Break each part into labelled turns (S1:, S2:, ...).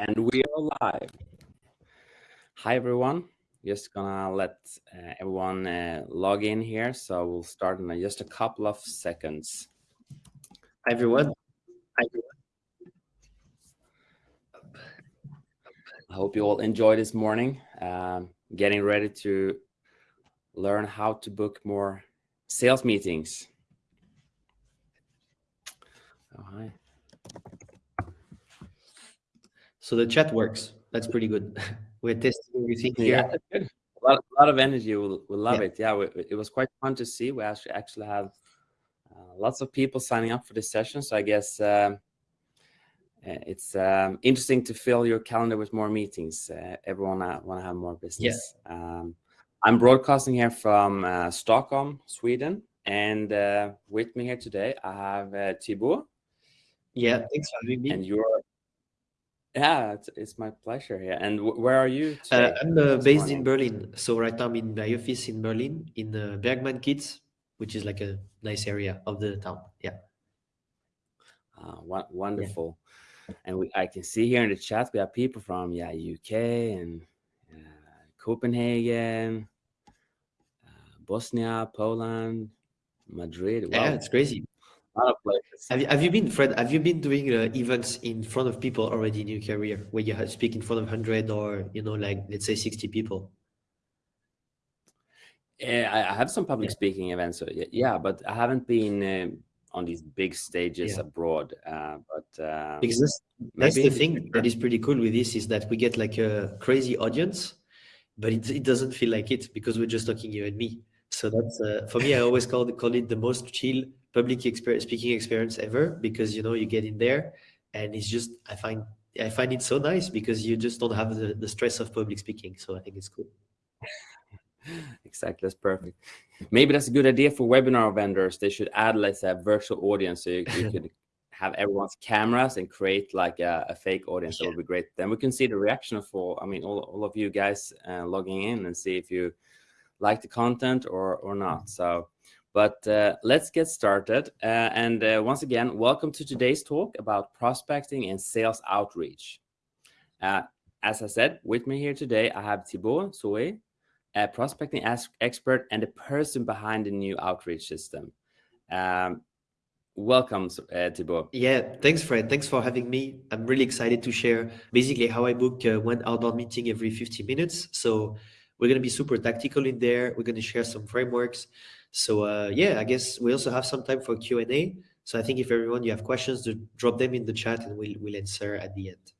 S1: And we are live. Hi, everyone. Just gonna let uh, everyone uh, log in here. So we'll start in just a couple of seconds.
S2: Hi, everyone. Hi, everyone.
S1: I hope you all enjoy this morning. Um, getting ready to learn how to book more sales meetings. Oh, hi.
S2: So the chat works. That's pretty good. We're testing everything here.
S1: Yeah, a lot, a lot of energy. We'll, we'll love
S2: Yeah.
S1: it. Yeah, we, it was quite fun to see. We actually actually have uh, lots of people signing up for this session. So I guess um, uh, it's um, interesting to fill your calendar with more meetings. Uh, everyone uh, want to have more business. Um, I'm broadcasting here from uh, Stockholm, Sweden, and uh, with me here today I have uh, Thibaut,
S2: Yeah, thanks for having me.
S1: and you're. Yeah, it's, it's my pleasure here. And wh- where are you
S2: Uh. I'm uh, based
S1: morning?
S2: in Berlin. So right now I'm in my office in Berlin, in uh, Bergmannkiez, which is like a nice area of the town. Yeah.
S1: Ah, won- wonderful. And we, I can see here in the chat we have people from yeah UK and uh, Copenhagen, uh, Bosnia, Poland, Madrid. Wow,
S2: Yeah, it's crazy.
S1: A lot of places.
S2: Have you, have you been, Fred, have you been doing uh, events in front of people already in your career where you speak in front of 100 or, you know, like, let's say 60 people?
S1: Yeah, I, I have some public
S2: Yeah.
S1: speaking events. So yeah, but I haven't been um on these big stages
S2: Yeah.
S1: abroad. Uh, but uh,
S2: Because that's, that's the thing
S1: future.
S2: that is pretty cool with this is that we get like a crazy audience, but it, it doesn't feel like it because we're just talking you and me. So that's uh, for me. I always call it, call it the most chill public experience, speaking experience ever because you know you get in there and it's just I find I find it so nice because you just don't have the, the stress of public speaking. So I think it's cool.
S1: Exactly, that's perfect. Maybe that's a good idea for webinar vendors. They should add, let's say, a virtual audience so you, you could have everyone's cameras and create like a, a fake audience. That would be great. Then we can see the reaction for I mean, all, all of you guys uh, logging in and see if you like the content or or not. So, but uh, let's get started. Uh, and uh, once again, welcome to today's talk about prospecting and sales outreach. Uh, as I said, with me here today, I have Thibaut Soué, a prospecting expert and the person behind the new outreach system. Um, welcome, uh, Thibaut.
S2: Yeah, thanks, Fred. Thanks for having me. I'm really excited to share basically how I book uh, one outbound meeting every 50 minutes. So we're going to be super tactical in there. We're going to share some frameworks. So uh, yeah, I guess we also have some time for Q&A. So I think if everyone you have questions, to drop them in the chat and we'll, we'll answer at the end.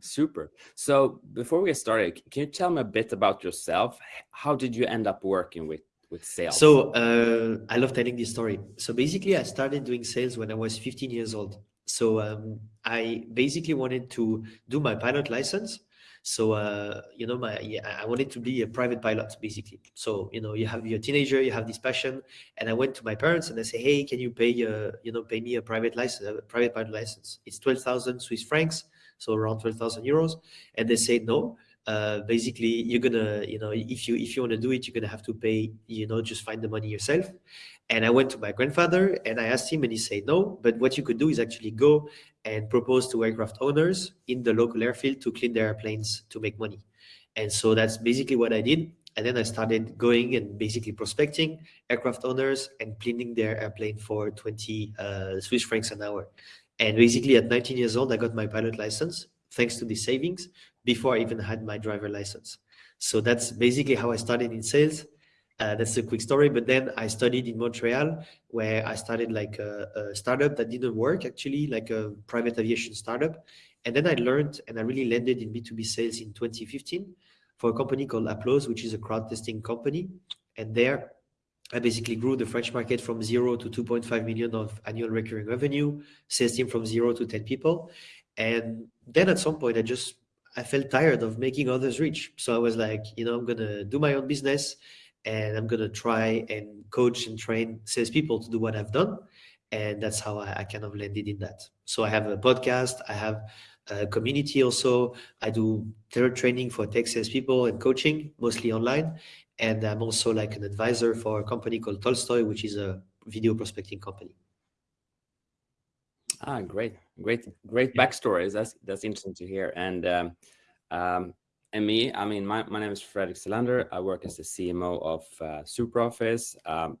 S1: Super. So before we get started, can you tell me a bit about yourself? How did you end up working with with sales?
S2: So uh, I love telling this story. So basically, I started doing sales when I was 15 years old. So um, I basically wanted to do my pilot license. So uh, you know, my yeah, I wanted to be a private pilot, basically. So you know, you have your teenager, you have this passion, and I went to my parents and I say, hey, can you pay uh, you know pay me a private license, a private pilot license? It's 12,000 Swiss francs, so around 12,000 euros, and they said no uh, basically you're gonna you know if you if you want to do it you're gonna have to pay you know just find the money yourself. And i went to my grandfather and i asked him and he said no but what you could do is actually go and propose to aircraft owners in the local airfield to clean their airplanes to make money. And so that's basically what i did. And then i started going and basically prospecting aircraft owners and cleaning their airplane for 20 uh, swiss francs an hour. And basically at 19 years old i got my pilot license thanks to the savings before I even had my driver license. So that's basically how I started in sales. Uh, that's a quick story. But then I studied in Montreal, where I started like a, a startup that didn't work actually, like a private aviation startup. And then I learned and I really landed in B2B sales in 2015 for a company called Applause, which is a crowd testing company. And there I basically grew the French market from zero to 2.5 million of annual recurring revenue, sales team from zero to 10 people. And then at some point, I just I felt tired of making others rich. So I was like, you know, I'm gonna do my own business, and I'm gonna try and coach and train salespeople to do what I've done. And that's how I, I kind of landed in that. So I have a podcast. I have a community also. I do third training for tech salespeople and coaching, mostly online. And I'm also like an advisor for a company called Tolstoy, which is a video prospecting company.
S1: Ah, great, great, great backstories. That's that's interesting to hear. And um, um, and me, I mean, my, my name is Fredrik Selander. I work as the CMO of uh, SuperOffice, um,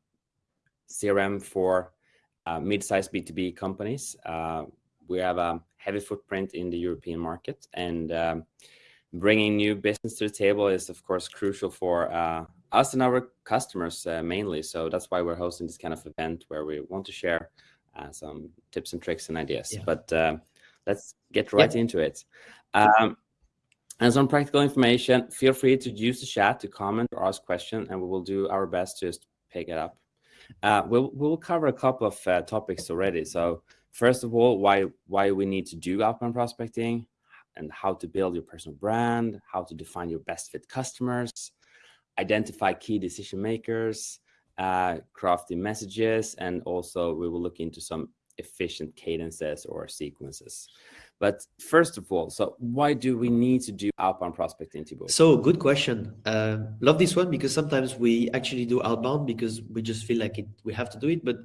S1: CRM for uh, mid-sized B2B companies. Uh, we have a heavy footprint in the European market and um, bringing new business to the table is of course crucial for uh, us and our customers uh, mainly. So that's why we're hosting this kind of event where we want to share uh, some tips and tricks and ideas. Yeah. But uh, let's get right yep. into it. Um, and some practical information, feel free to use the chat to comment or ask questions, and we will do our best to just pick it up. Uh, we'll, we'll cover a couple of uh, topics already. So first of all, why, why we need to do outbound prospecting and how to build your personal brand, how to define your best fit customers, identify key decision makers, uh, crafty messages, and also we will look into some efficient cadences or sequences. But first of all, so why do we need to do outbound prospecting, Thibaut?
S2: So good question. Uh, love this one because sometimes we actually do outbound because we just feel like it, we have to do it. But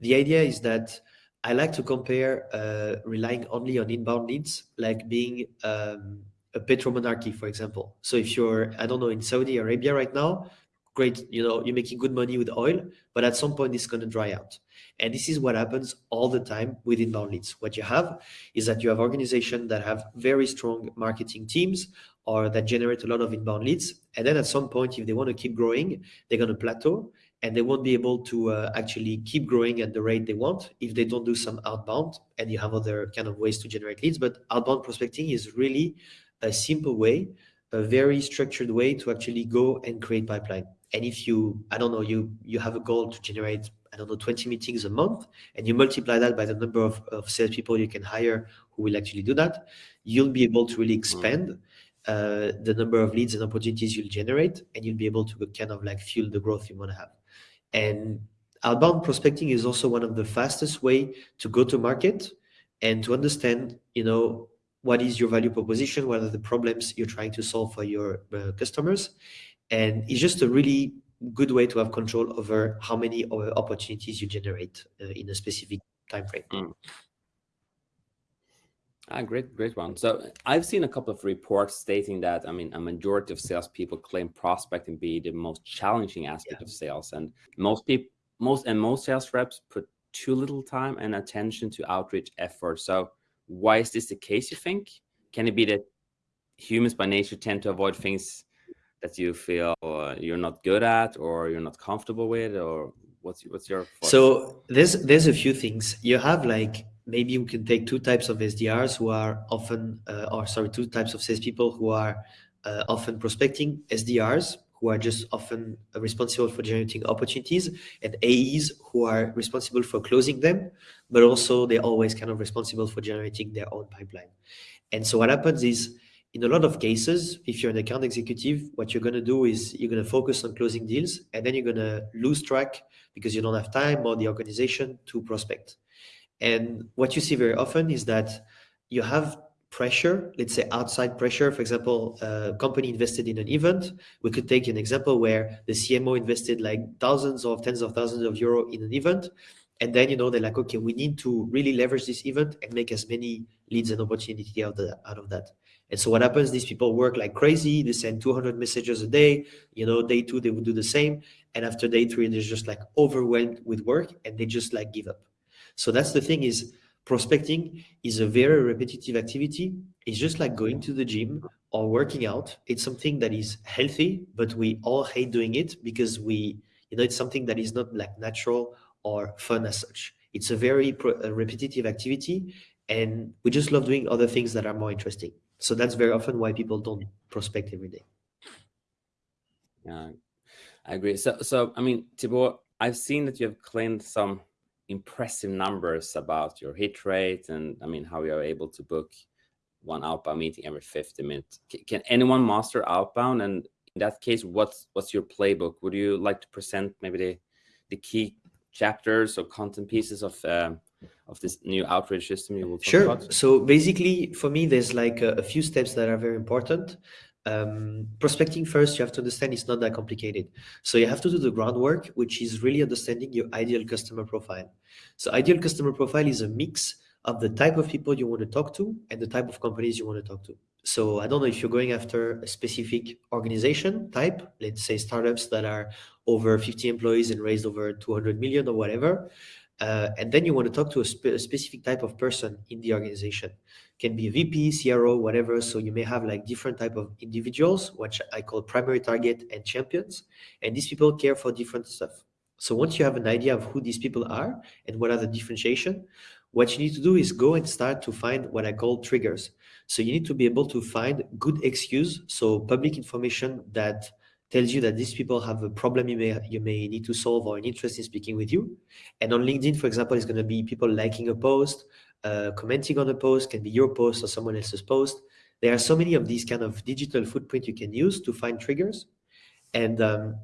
S2: the idea is that I like to compare uh, relying only on inbound leads, like being um, a petromonarchy, for example. So if you're, I don't know, in Saudi Arabia right now, great, you know, you're making good money with oil, but at some point it's going to dry out. And this is what happens all the time with inbound leads. What you have is that you have organizations that have very strong marketing teams or that generate a lot of inbound leads. And then at some point, if they want to keep growing, they're going to plateau and they won't be able to uh, actually keep growing at the rate they want if they don't do some outbound and you have other kind of ways to generate leads. But outbound prospecting is really a simple way, a very structured way to actually go and create pipeline. And if you, I don't know, you you have a goal to generate, I don't know, 20 meetings a month, and you multiply that by the number of, of salespeople you can hire who will actually do that, you'll be able to really expand uh, the number of leads and opportunities you'll generate, and you'll be able to kind of like fuel the growth you want to have. And outbound prospecting is also one of the fastest way to go to market and to understand, you know, what is your value proposition, what are the problems you're trying to solve for your uh, customers, and it's just a really good way to have control over how many opportunities you generate uh, in a specific time frame. Mm.
S1: Ah, great, great one. So I've seen a couple of reports stating that, I mean, a majority of salespeople claim prospecting be the most challenging aspect yeah. of sales. And most people, most and most sales reps put too little time and attention to outreach efforts. So why is this the case, you think? Can it be that humans by nature tend to avoid things that you feel uh, you're not good at or you're not comfortable with or what's what's your
S2: thoughts? so there's there's a few things you have like maybe you can take two types of sdrs who are often uh, or sorry two types of salespeople who are uh, often prospecting sdrs who are just often responsible for generating opportunities and AEs who are responsible for closing them, but also they're always kind of responsible for generating their own pipeline. And so what happens is in a lot of cases, if you're an account executive, what you're going to do is you're going to focus on closing deals and then you're going to lose track because you don't have time or the organization to prospect. And what you see very often is that you have pressure, let's say outside pressure. For example, a company invested in an event. We could take an example where the CMO invested like thousands or tens of thousands of euro in an event. And then, you know, they're like, okay, we need to really leverage this event and make as many leads and opportunity out of, out of that. And so what happens, these people work like crazy. They send 200 messages a day. You know, day two, they would do the same. And after day three, they're just like overwhelmed with work and they just like give up. So that's the thing is prospecting is a very repetitive activity. It's just like going to the gym or working out. It's something that is healthy, but we all hate doing it because we, you know, it's something that is not like natural or fun as such. It's a very repetitive activity and we just love doing other things that are more interesting. So that's very often why people don't prospect every day.
S1: Yeah, I agree. So, so I mean, Thibaut, I've seen that you have claimed some impressive numbers about your hit rate and I mean how you are able to book one outbound meeting every 50 minutes. Can, anyone master outbound? And in that case, what's what's your playbook? Would you like to present maybe the the key chapters or content pieces of um, of this new outreach system you will
S2: sure about? so basically for me there's like a, a, few steps that are very important um, prospecting first you have to understand it's not that complicated so you have to do the groundwork which is really understanding your ideal customer profile so ideal customer profile is a mix of the type of people you want to talk to and the type of companies you want to talk to. So I don't know if you're going after a specific organization type, let's say startups that are over 50 employees and raised over 200 million or whatever. Uh, and then you want to talk to a, spe a, specific type of person in the organization. Can be a vp cro whatever so you may have like different type of individuals which i call primary target and champions and these people care for different stuff. So once you have an idea of who these people are and what are the differentiation what you need to do is go and start to find what i call triggers. So you need to be able to find good excuse so public information that tells you that these people have a problem you may you may need to solve or an interest in speaking with you. And on LinkedIn, for example, it's going to be people liking a post, uh, commenting on a post, can be your post or someone else's post. There are so many of these kind of digital footprint you can use to find triggers. And um,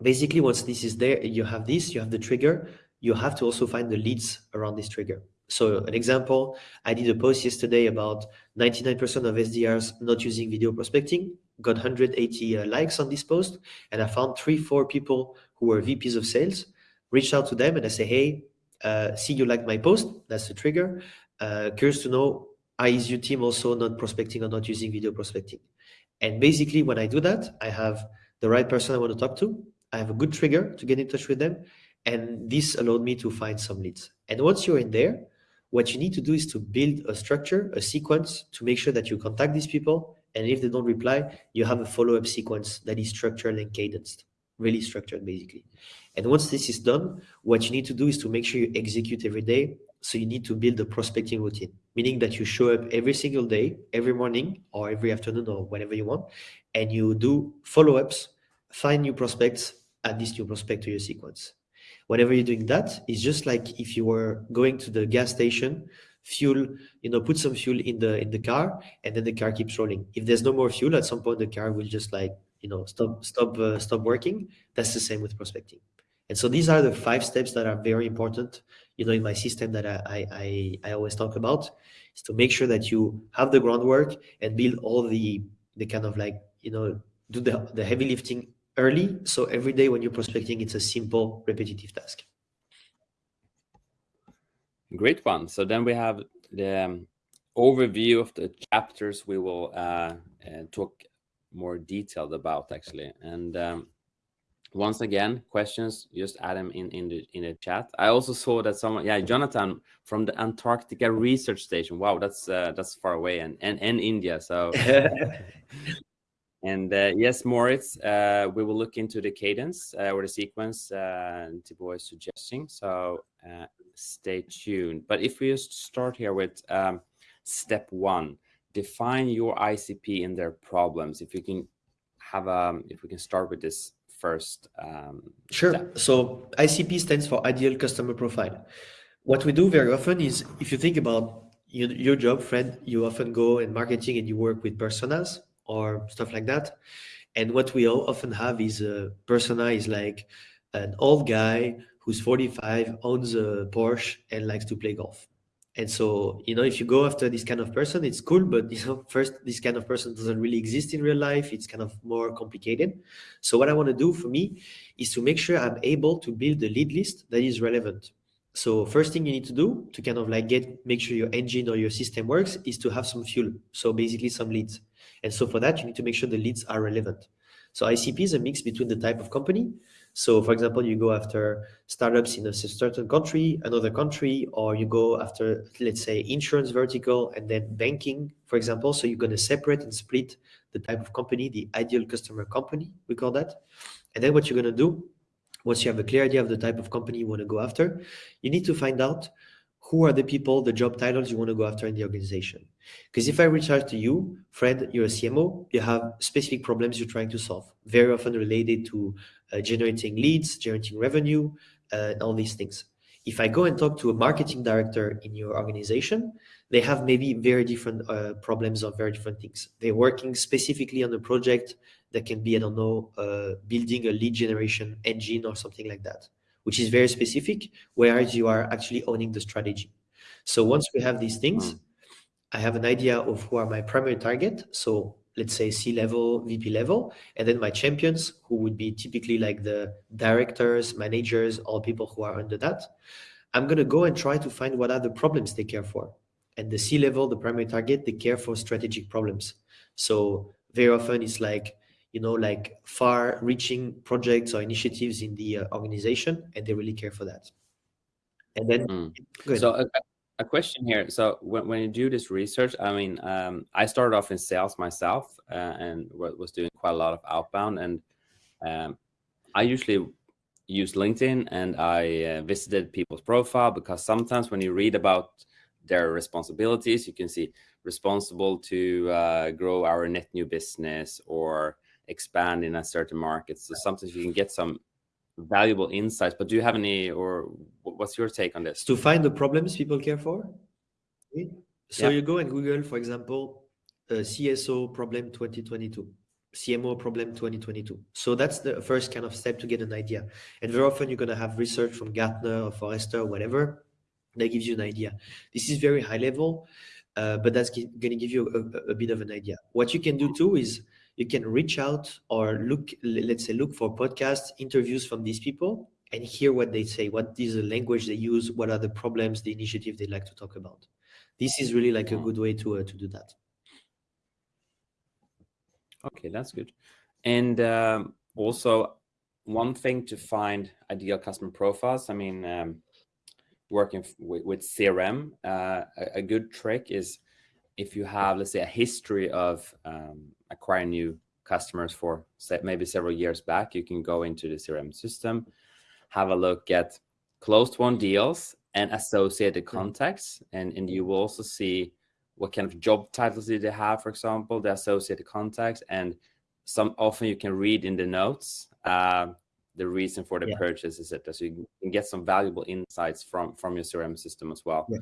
S2: basically, once this is there, you have this, you have the trigger, you have to also find the leads around this trigger. So an example, I did a post yesterday about 99% of SDRs not using video prospecting, got 180 uh, likes on this post, and I found three, four people who were VPs of sales, reached out to them and I say, hey, uh, see you like my post, that's the trigger. Uh, curious to know, is your team also not prospecting or not using video prospecting? And basically when I do that, I have the right person I want to talk to, I have a good trigger to get in touch with them, and this allowed me to find some leads. And once you're in there, what you need to do is to build a structure, a sequence to make sure that you contact these people. And if they don't reply, you have a follow-up sequence that is structured and cadenced, really structured basically. And once this is done, what you need to do is to make sure you execute every day. So you need to build a prospecting routine, meaning that you show up every single day, every morning or every afternoon or whenever you want, and you do follow-ups, find new prospects, add this new prospect to your sequence whenever you're doing that, it's just like if you were going to the gas station, fuel, you know, put some fuel in the in the car, and then the car keeps rolling. If there's no more fuel, at some point the car will just like you know stop stop uh, stop working. That's the same with prospecting. And so these are the five steps that are very important, you know, in my system that I I I always talk about is to make sure that you have the groundwork and build all the the kind of like you know do the the heavy lifting early. So every day when you're prospecting, it's a simple, repetitive task.
S1: Great one. So then we have the um, overview of the chapters we will uh, uh, talk more detailed about actually. And um, once again, questions, just add them in, in the in the chat. I also saw that someone, yeah, Jonathan from the Antarctica Research Station. Wow, that's uh, that's far away and and, and India. So And uh, yes, Moritz, uh, we will look into the cadence uh, or the sequence uh, Thibaut is suggesting. So uh, stay tuned. But if we just start here with um, step one, define your ICP and their problems. If you can have a, um, if we can start with this first. Um,
S2: sure. Step. So ICP stands for ideal customer profile. What we do very often is if you think about your, your job, Fred, you often go in marketing and you work with personas or stuff like that. And what we often have is a persona is like an old guy who's 45, owns a Porsche and likes to play golf. And so, you know, if you go after this kind of person, it's cool, but you know, first, this kind of person doesn't really exist in real life. It's kind of more complicated. So what I want to do for me is to make sure I'm able to build a lead list that is relevant. So first thing you need to do to kind of like get, make sure your engine or your system works is to have some fuel. So basically some leads. And so for that, you need to make sure the leads are relevant. So ICP is a mix between the type of company. So for example, you go after startups in a certain country, another country, or you go after, let's say, insurance vertical and then banking, for example. So you're going to separate and split the type of company, the ideal customer company, we call that. And then what you're going to do, once you have a clear idea of the type of company you want to go after, you need to find out who are the people, the job titles you want to go after in the organization. Because if I reach out to you, Fred, you're a CMO, you have specific problems you're trying to solve, very often related to uh, generating leads, generating revenue, uh, all these things. If I go and talk to a marketing director in your organization, they have maybe very different uh, problems or very different things. They're working specifically on a project that can be, I don't know, uh, building a lead generation engine or something like that which is very specific, whereas you are actually owning the strategy. So once we have these things, mm. I have an idea of who are my primary target. So let's say C level, VP level, and then my champions, who would be typically like the directors, managers, all people who are under that. I'm going to go and try to find what are the problems they care for. And the C level, the primary target, they care for strategic problems. So very often it's like, you know, like far reaching projects or initiatives in the uh, organization, and they really care for that. And then,
S1: mm. so a, a, question here. So when, when you do this research, I mean, um, I started off in sales myself uh, and was doing quite a lot of outbound and um, I usually use LinkedIn and I uh, visited people's profile because sometimes when you read about their responsibilities, you can see responsible to uh, grow our net new business or expand in a certain market. So sometimes you can get some valuable insights, but do you have any, or what's your take on this?
S2: To find the problems people care for? So yeah. you go and Google, for example, uh, CSO problem 2022. CMO problem 2022. So that's the first kind of step to get an idea. And very often you're going to have research from Gartner or Forrester or whatever that gives you an idea. This is very high level, uh, but that's going to give you a, a, bit of an idea. What you can do too is you can reach out or look, let's say, look for podcasts, interviews from these people and hear what they say, what is the language they use, what are the problems, the initiative they like to talk about. This is really like a good way to, uh, to do that.
S1: Okay, that's good. And um, also, one thing to find ideal customer profiles. I mean, um, working with, with CRM, uh, a, a, good trick is if you have, let's say, a history of um, acquiring new customers for maybe several years back, you can go into the CRM system, have a look at closed won deals and associated mm-hmm. contacts, and, and you will also see what kind of job titles did they have, for example, the associated contacts, and some often you can read in the notes uh, the reason for the yeah. purchase, etc. So you can get some valuable insights from from your CRM system as well yeah.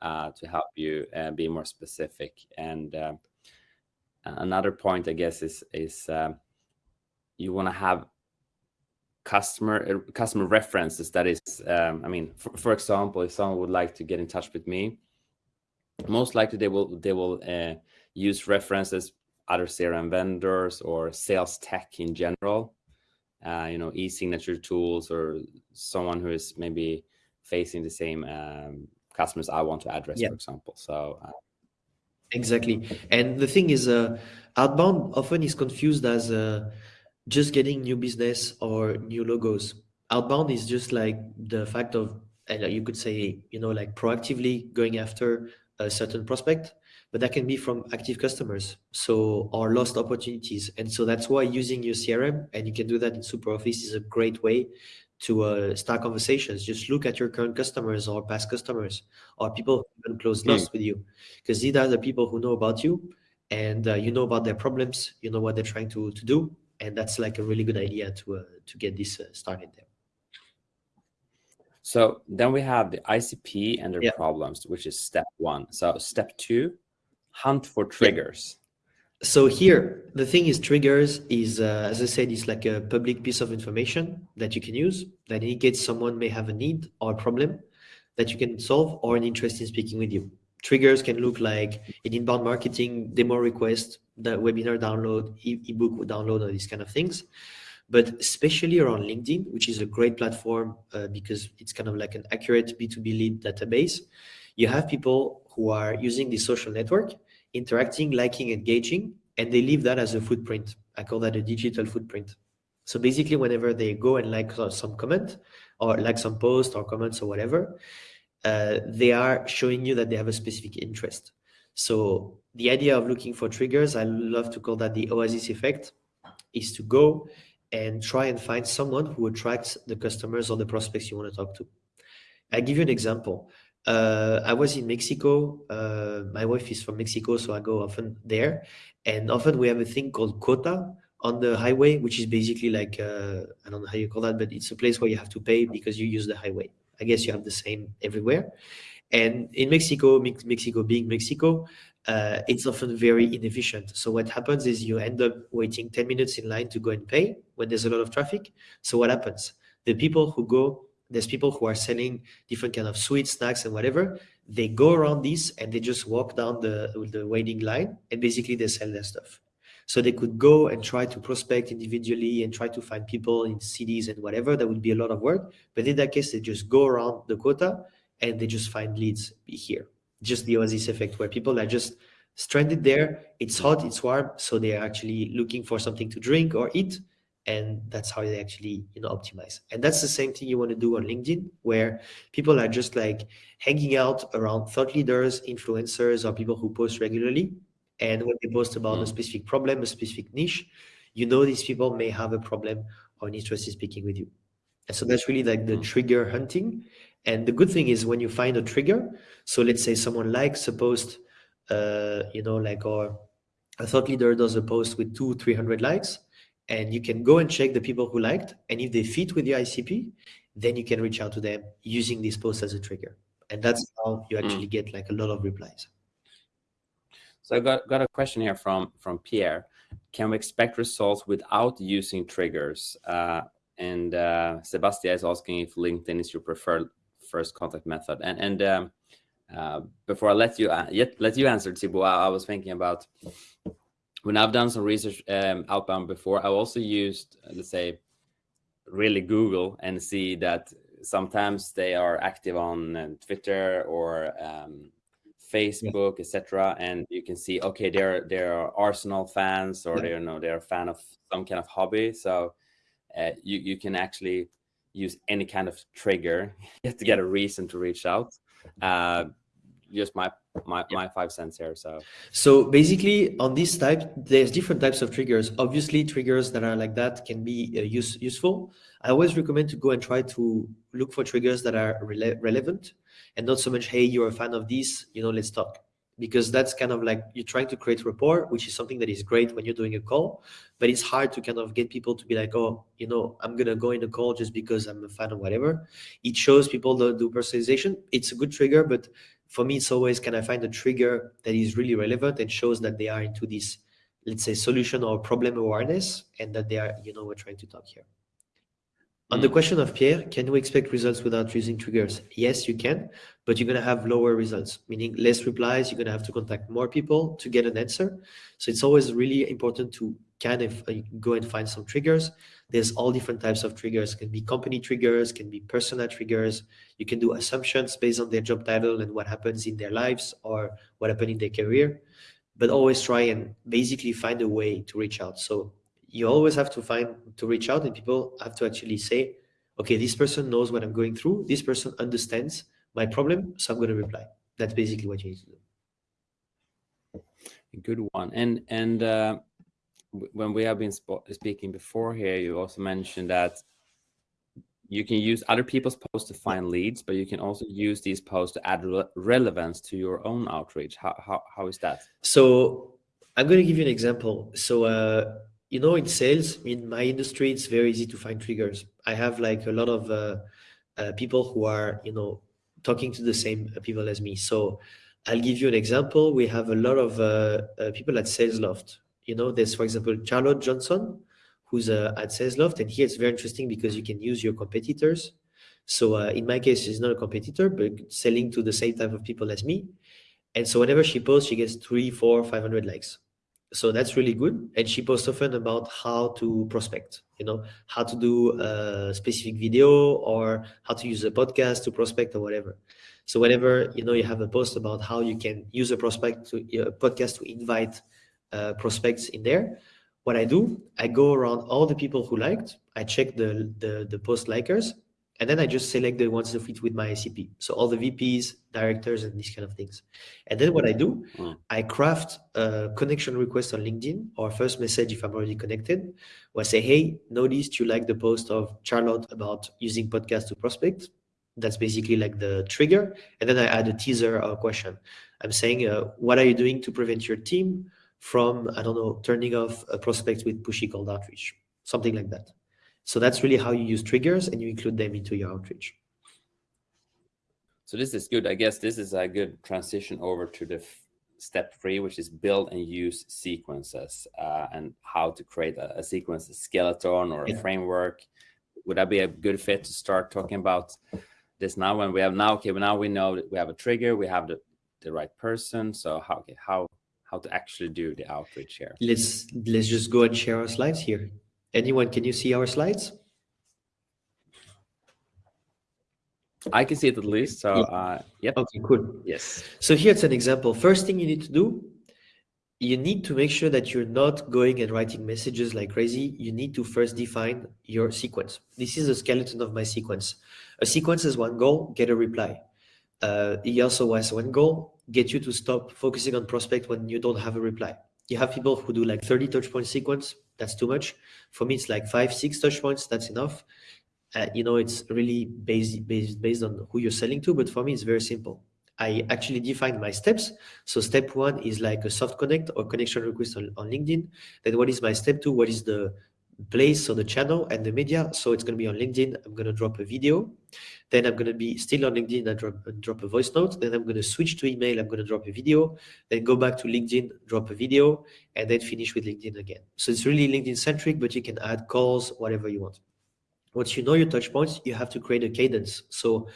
S1: uh, to help you uh, be more specific. And uh, another point, I guess, is is uh, you want to have customer uh, customer references. That is, um, I mean, for, for example, if someone would like to get in touch with me most likely they will they will uh, use references other CRM vendors or sales tech in general. Uh, you know, e-signature tools or someone who is maybe facing the same um, customers I want to address, yeah. for example. So. Uh,
S2: exactly. And the thing is, uh, outbound often is confused as uh, just getting new business or new logos. Outbound is just like the fact of, you could say, you know, like proactively going after a certain prospect, but that can be from active customers, so or lost opportunities. And so that's why using your CRM, and you can do that in SuperOffice, is a great way to uh, start conversations. Just look at your current customers or past customers or people who even close deals mm. with you, because these are the people who know about you and uh, you know about their problems, you know what they're trying to, to do. And that's like a really good idea to, uh, to get this uh, started there.
S1: So then we have the ICP and their yeah. problems, which is step one. So step two, hunt for triggers.
S2: So here, the thing is triggers is, uh, as I said, it's like a public piece of information that you can use that indicates someone may have a need or a problem that you can solve or an interest in speaking with you. Triggers can look like an inbound marketing demo request, the webinar download, ebook download, or these kind of things but especially around LinkedIn, which is a great platform uh, because it's kind of like an accurate B2B lead database. You have people who are using the social network, interacting, liking, engaging, and they leave that as a footprint. I call that a digital footprint. So basically, whenever they go and like some comment or like some post or comments or whatever, uh, they are showing you that they have a specific interest. So the idea of looking for triggers, I love to call that the Oasis effect, is to go and try and find someone who attracts the customers or the prospects you want to talk to. I give you an example. Uh, I was in Mexico. Uh, my wife is from Mexico, so I go often there. And often we have a thing called cuota on the highway, which is basically like, uh, I don't know how you call that, but it's a place where you have to pay because you use the highway. I guess you have the same everywhere. And in Mexico, Mexico being Mexico, uh, it's often very inefficient. So what happens is you end up waiting 10 minutes in line to go and pay when there's a lot of traffic. So what happens? The people who go, there's people who are selling different kind of sweets, snacks and whatever. They go around this and they just walk down the, the waiting line and basically they sell their stuff. So they could go and try to prospect individually and try to find people in cities and whatever. That would be a lot of work. But in that case, they just go around the cuota and they just find leads here. Just the Oasis effect where people are just stranded there. It's hot, it's warm. So they're actually looking for something to drink or eat. And that's how they actually, you know, optimize. And that's the same thing you want to do on LinkedIn, where people are just like hanging out around thought leaders, influencers, or people who post regularly and when they post about mm. a specific problem, a specific niche, you know these people may have a problem or an interest in speaking with you. And so that's really like the mm. trigger hunting. And the good thing is when you find a trigger, so let's say someone likes a post, uh, you know, like or a thought leader does a post with two, 300 likes, and you can go and check the people who liked. And if they fit with your ICP, then you can reach out to them using this post as a trigger. And that's how you mm. actually get like a lot of replies.
S1: So I got, got a question here from, from Pierre. Can we expect results without using triggers? Uh, and uh, Sebastian is asking if LinkedIn is your preferred first contact method. And, and um, uh, before I let you uh, yet let you answer, Thibaut, I, I, was thinking about when I've done some research um, outbound before, I also used, let's say, really Google and see that sometimes they are active on uh, Twitter or um, Facebook, yeah. etc. And you can see, okay, they're they're Arsenal fans or yeah. they're you know they're a fan of some kind of hobby. So uh, you you can actually use any kind of trigger to get a reason to reach out. Uh, just my my my five cents here. So
S2: so basically on this type, there's different types of triggers. Obviously, triggers that are like that can be uh, use, useful. I always recommend to go and try to look for triggers that are rele relevant and not so much, hey, you're a fan of this, you know, let's talk. Because that's kind of like you're trying to create rapport, which is something that is great when you're doing a call, but it's hard to kind of get people to be like, oh, you know, I'm gonna go in a call just because I'm a fan of whatever. It shows people that do personalization. It's a good trigger, but for me, it's always can I find a trigger that is really relevant and shows that they are into this, let's say, solution or problem awareness, and that they are, you know, we're trying to talk here. On the mm. question of Pierre, can we expect results without using triggers? Yes, you can, but you're going to have lower results, meaning less replies. You're going to have to contact more people to get an answer. So it's always really important to kind of uh, go and find some triggers. There's all different types of triggers. It can be company triggers, can be personal triggers. You can do assumptions based on their job title and what happens in their lives or what happened in their career. But always try and basically find a way to reach out. So you always have to find to reach out and people have to actually say okay this person knows what i'm going through this person understands my problem so i'm going to reply that's basically what you need to
S1: do good one and and uh, when we have been speaking before here you also mentioned that you can use other people's posts to find leads but you can also use these posts to add re relevance to your own outreach how, how, how is that
S2: so i'm going to give you an example so uh, you know, in sales, in my industry, it's very easy to find triggers. I have like a lot of uh, uh, people who are, you know, talking to the same people as me. So I'll give you an example. We have a lot of uh, uh people at SalesLoft. You know, there's, for example, Charlotte Johnson, who's uh, at SalesLoft. And here it's very interesting because you can use your competitors. So uh, in my case, she's not a competitor, but selling to the same type of people as me. And so whenever she posts, she gets three, four, 500 likes so that's really good and she posts often about how to prospect you know how to do a specific video or how to use a podcast to prospect or whatever so whenever you know you have a post about how you can use a prospect to a podcast to invite uh, prospects in there what i do i go around all the people who liked i check the the, the post likers and then I just select the ones that fit with my ICP. So all the VPs, directors, and these kind of things. And then what I do, mm. I craft a connection request on LinkedIn or first message if I'm already connected, where I say, hey, noticed you like the post of Charlotte about using podcast to prospect. That's basically like the trigger. And then I add a teaser or a question. I'm saying, uh, what are you doing to prevent your team from, I don't know, turning off a prospect with pushy cold outreach, something like that. So that's really how you use triggers and you include them into your outreach.
S1: So this is good. I guess this is a good transition over to the step three, which is build and use sequences uh, and how to create a, a sequence, a skeleton or a yeah. framework. Would that be a good fit to start talking about this now when we have now, okay, well now we know that we have a trigger, we have the, the right person. So how, okay, how, how to actually do the outreach here.
S2: Let's let's just go and share our slides here. Anyone, can you see our slides?
S1: I can see it at least. So, yeah. uh, yep.
S2: Okay, cool.
S1: Yes.
S2: So here's an example. First thing you need to do, you need to make sure that you're not going and writing messages like crazy. You need to first define your sequence. This is a skeleton of my sequence. A sequence is one goal, get a reply. Uh, he also has one goal, get you to stop focusing on prospect when you don't have a reply. You have people who do like 30 touch point sequence. That's too much. For me, it's like five, six touch points. That's enough uh, you know, it's really based, based, based on who you're selling to. But for me, it's very simple. I actually define my steps. So step one is like a soft connect or connection request on, on LinkedIn. Then what is my step two? What is the place on the channel and the media? So it's going to be on LinkedIn. I'm going to drop a video. Then I'm going to be still on LinkedIn and drop, drop a voice note. Then I'm going to switch to email. I'm going to drop a video. Then go back to LinkedIn, drop a video, and then finish with LinkedIn again. So it's really LinkedIn centric, but you can add calls, whatever you want once you know your touch points, you have to create a cadence. So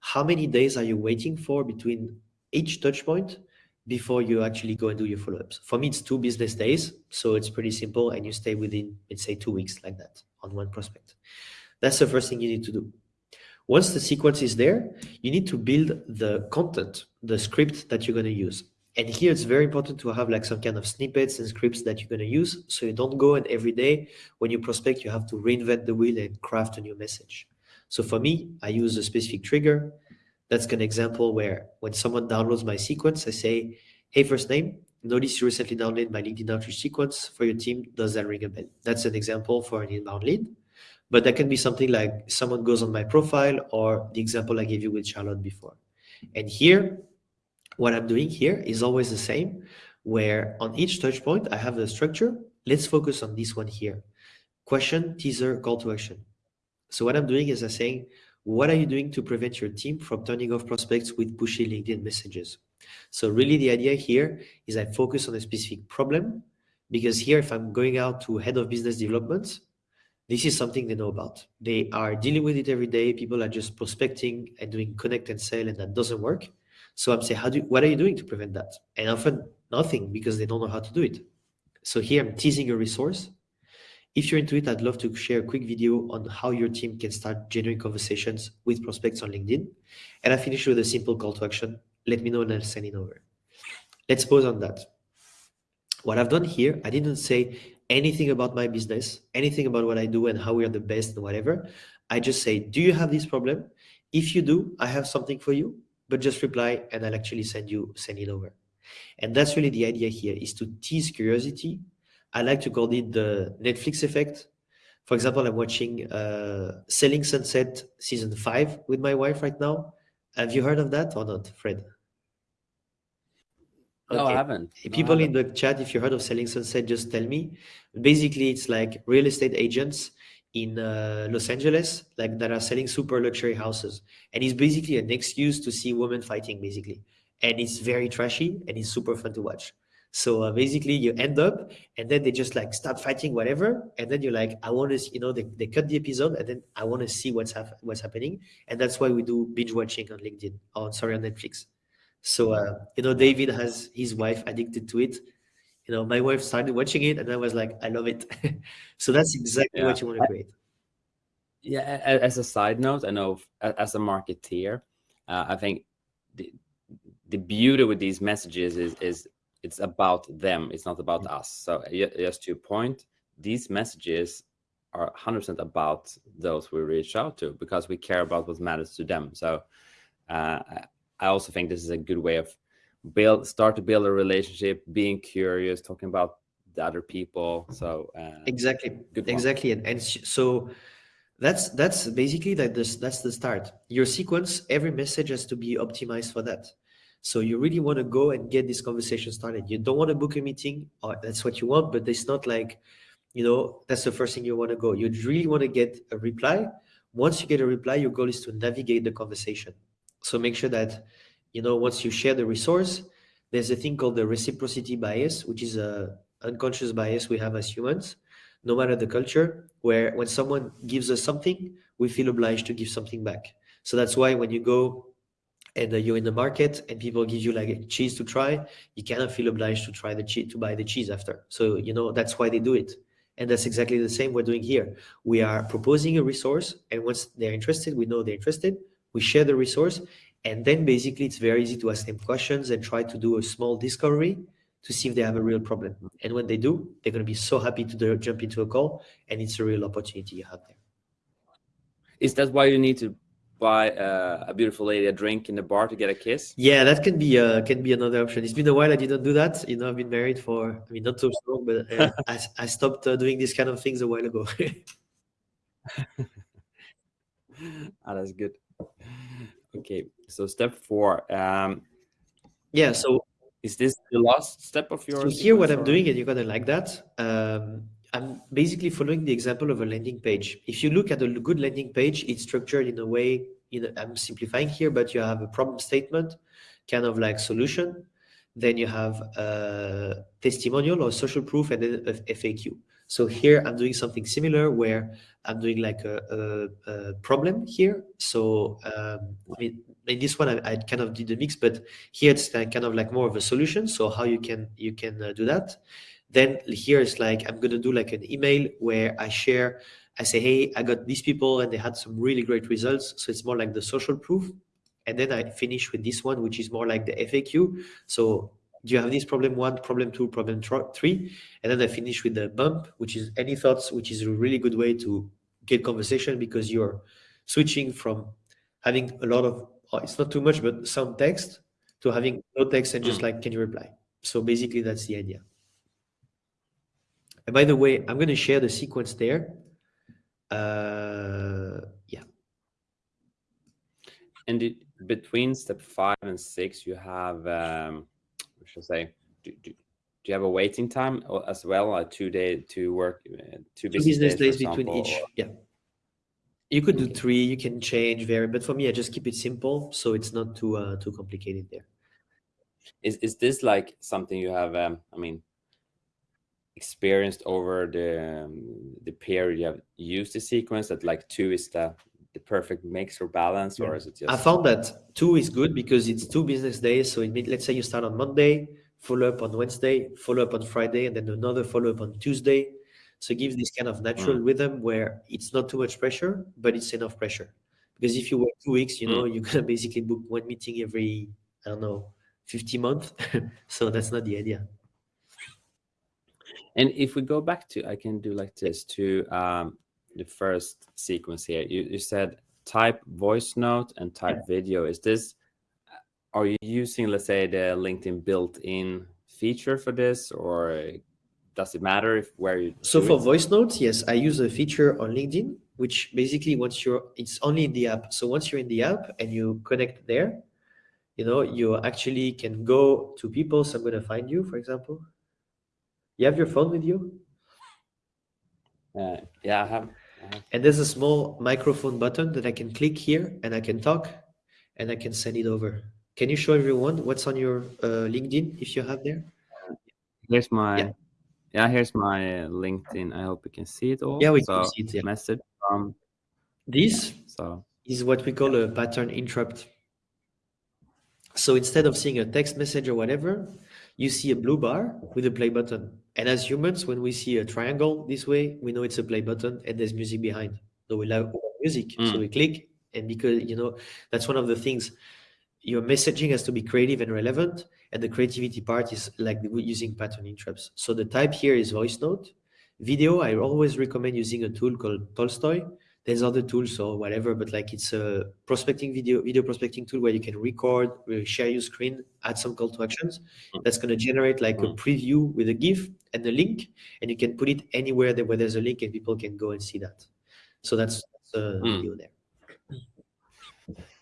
S2: how many days are you waiting for between each touch point before you actually go and do your follow-ups? For me, it's two business days. So it's pretty simple. And you stay within, let's say, two weeks like that on one prospect. That's the first thing you need to do. Once the sequence is there, you need to build the content, the script that you're going to use. And here it's very important to have like some kind of snippets and scripts that you're going to use. So you don't go and every day when you prospect, you have to reinvent the wheel and craft a new message. So for me, I use a specific trigger. That's an example where when someone downloads my sequence, I say, hey, first name, notice you recently downloaded my LinkedIn outreach sequence for your team. Does that ring a bell? That's an example for an inbound lead. But that can be something like someone goes on my profile or the example I gave you with Charlotte before. And here what I'm doing here is always the same, where on each touch point, I have the structure. Let's focus on this one here. Question, teaser, call to action. So what I'm doing is I'm saying, what are you doing to prevent your team from turning off prospects with pushy LinkedIn messages? So really the idea here is I focus on a specific problem because here, if I'm going out to head of business development, this is something they know about. They are dealing with it every day. People are just prospecting and doing connect and sell and that doesn't work. So I'm saying, how do what are you doing to prevent that? And often nothing because they don't know how to do it. So here I'm teasing a resource. If you're into it, I'd love to share a quick video on how your team can start generating conversations with prospects on LinkedIn. And I finish with a simple call to action. Let me know and I'll send it over. Let's pause on that. What I've done here, I didn't say anything about my business, anything about what I do and how we are the best and whatever. I just say, do you have this problem? If you do, I have something for you but just reply and I'll actually send you send it over. And that's really the idea here is to tease curiosity. I like to call it the Netflix effect. For example, I'm watching uh, Selling Sunset season five with my wife right now. Have you heard of that or not, Fred?
S1: Okay. No, I haven't.
S2: People
S1: I
S2: haven't. in the chat, if you heard of Selling Sunset, just tell me. Basically, it's like real estate agents in uh, Los Angeles, like that are selling super luxury houses, and it's basically an excuse to see women fighting, basically, and it's very trashy and it's super fun to watch. So uh, basically, you end up, and then they just like start fighting, whatever, and then you're like, I want to, you know, they, they cut the episode, and then I want to see what's hap- what's happening, and that's why we do binge watching on LinkedIn, on sorry on Netflix. So uh, you know, David has his wife addicted to it, you know, my wife started watching it and I was like, I love it. so that's exactly yeah. what you want to create.
S1: Yeah. As a side note, I know as a marketeer, uh, I think the, the beauty with these messages is, is it's about them. It's not about us. So just to your point, these messages are 100% about those we reach out to because we care about what matters to them. So uh, I also think this is a good way of build start to build a relationship being curious talking about the other people so uh,
S2: exactly exactly and, and so that's that's basically that this that's the start your sequence every message has to be optimized for that so you really want to go and get this conversation started. You don't want to book a meeting or that's what you want but it's not like you know that's the first thing you want to go. You really want to get a reply. Once you get a reply your goal is to navigate the conversation. So make sure that you know, once you share the resource, there's a thing called the reciprocity bias, which is a unconscious bias we have as humans, no matter the culture, where when someone gives us something, we feel obliged to give something back. So that's why when you go and uh, you're in the market and people give you like cheese to try, you cannot feel obliged to try the cheese to buy the cheese after. So you know that's why they do it. And that's exactly the same we're doing here. We are proposing a resource, and once they're interested, we know they're interested. We share the resource, and then basically it's very easy to ask them questions and try to do a small discovery to see if they have a real problem. And when they do, they're going to be so happy to jump into a call, and it's a real opportunity you have there.
S1: Is that why you need to buy uh, a beautiful lady a drink in the bar to get a kiss?
S2: Yeah, that can be uh, can be another option. It's been a while I didn't do that. You know, I've been married for I mean not so long, but uh, I I stopped uh, doing these kind of things a while ago.
S1: ah, that's good. Okay, so step four. Um,
S2: yeah, so
S1: is this the last step of your?
S2: So here, what or? I'm doing, and you're gonna like that. Um, I'm basically following the example of a landing page. If you look at a good landing page, it's structured in a way, you know, I'm simplifying here, but you have a problem statement, kind of like solution. Then you have a testimonial or social proof and then a FAQ. So here I'm doing something similar where I'm doing like a, a, a problem here. So um, I mean, in this one I, I, kind of did the mix, but here it's kind of like more of a solution. So how you can you can uh, do that. Then here is like, I'm going to do like an email where I share, I say, hey, I got these people and they had some really great results. So it's more like the social proof. And then I finish with this one, which is more like the FAQ. So do you have this problem one, problem two, problem three? And then I finish with the bump, which is any thoughts, which is a really good way to get conversation because you're switching from having a lot of, oh, it's not too much, but some text to having no text and just mm. like, can you reply? So basically that's the idea. And by the way, I'm going to share the sequence there. Uh, yeah.
S1: And it, between step five and six, you have, um, what should I say, do, do, do you have a waiting time as well? A two day to work, uh, two business, two business days, days between each.
S2: Yeah. You could do three. You can change vary, but for me, I just keep it simple, so it's not too uh, too complicated there.
S1: Is is this like something you have? Um, I mean, experienced over the um, the period you have used the sequence that like two is the the perfect mix or balance or is it just
S2: i found that two is good because it's two business days. So it means let's say you start on monday follow up on wednesday follow up on friday and then another follow up on tuesday. So it gives this kind of natural mm. rhythm where it's not too much pressure but it's enough pressure. Because if you work two weeks you know mm. you're gonna basically book one meeting every i don't know 50 months. So that's not the idea
S1: and if we go back to, I can do like this to um, the first sequence here. You, you said type voice note and type yeah. video. Is this, are you using, let's say, the LinkedIn built-in feature for this, or does it matter if where you?
S2: So for it? voice notes, yes, I use a feature on LinkedIn, which basically once you're, it's only in the app. So once you're in the app and you connect there, you know, you actually can go to people. So I'm going to find you, for example. You have your phone with you?
S1: Uh, yeah, I have, I have.
S2: And there's a small microphone button that I can click here and I can talk and I can send it over. Can you show everyone what's on your uh, LinkedIn if you have there?
S1: Here's my, yeah. yeah, here's my LinkedIn. I hope you can see it all.
S2: Yeah, we so, can see it. Yeah.
S1: Message from.
S2: This so. is what we call a pattern interrupt. So instead of seeing a text message or whatever, you see a blue bar with a play button. And as humans, when we see a triangle this way, we know it's a play button and there's music behind. So we love music. Mm. So we click and because, you know, that's one of the things your messaging has to be creative and relevant. And the creativity part is like using pattern interrupts. So the type here is voice note. Video, I always recommend using a tool called Tolstoy there's other tools or whatever, but like it's a prospecting video, video prospecting tool where you can record, share your screen, add some call to actions. Mm. That's going to generate like a mm. preview with a GIF and a link, and you can put it anywhere that where there's a link and people can go and see that. So that's, that's a mm. video there.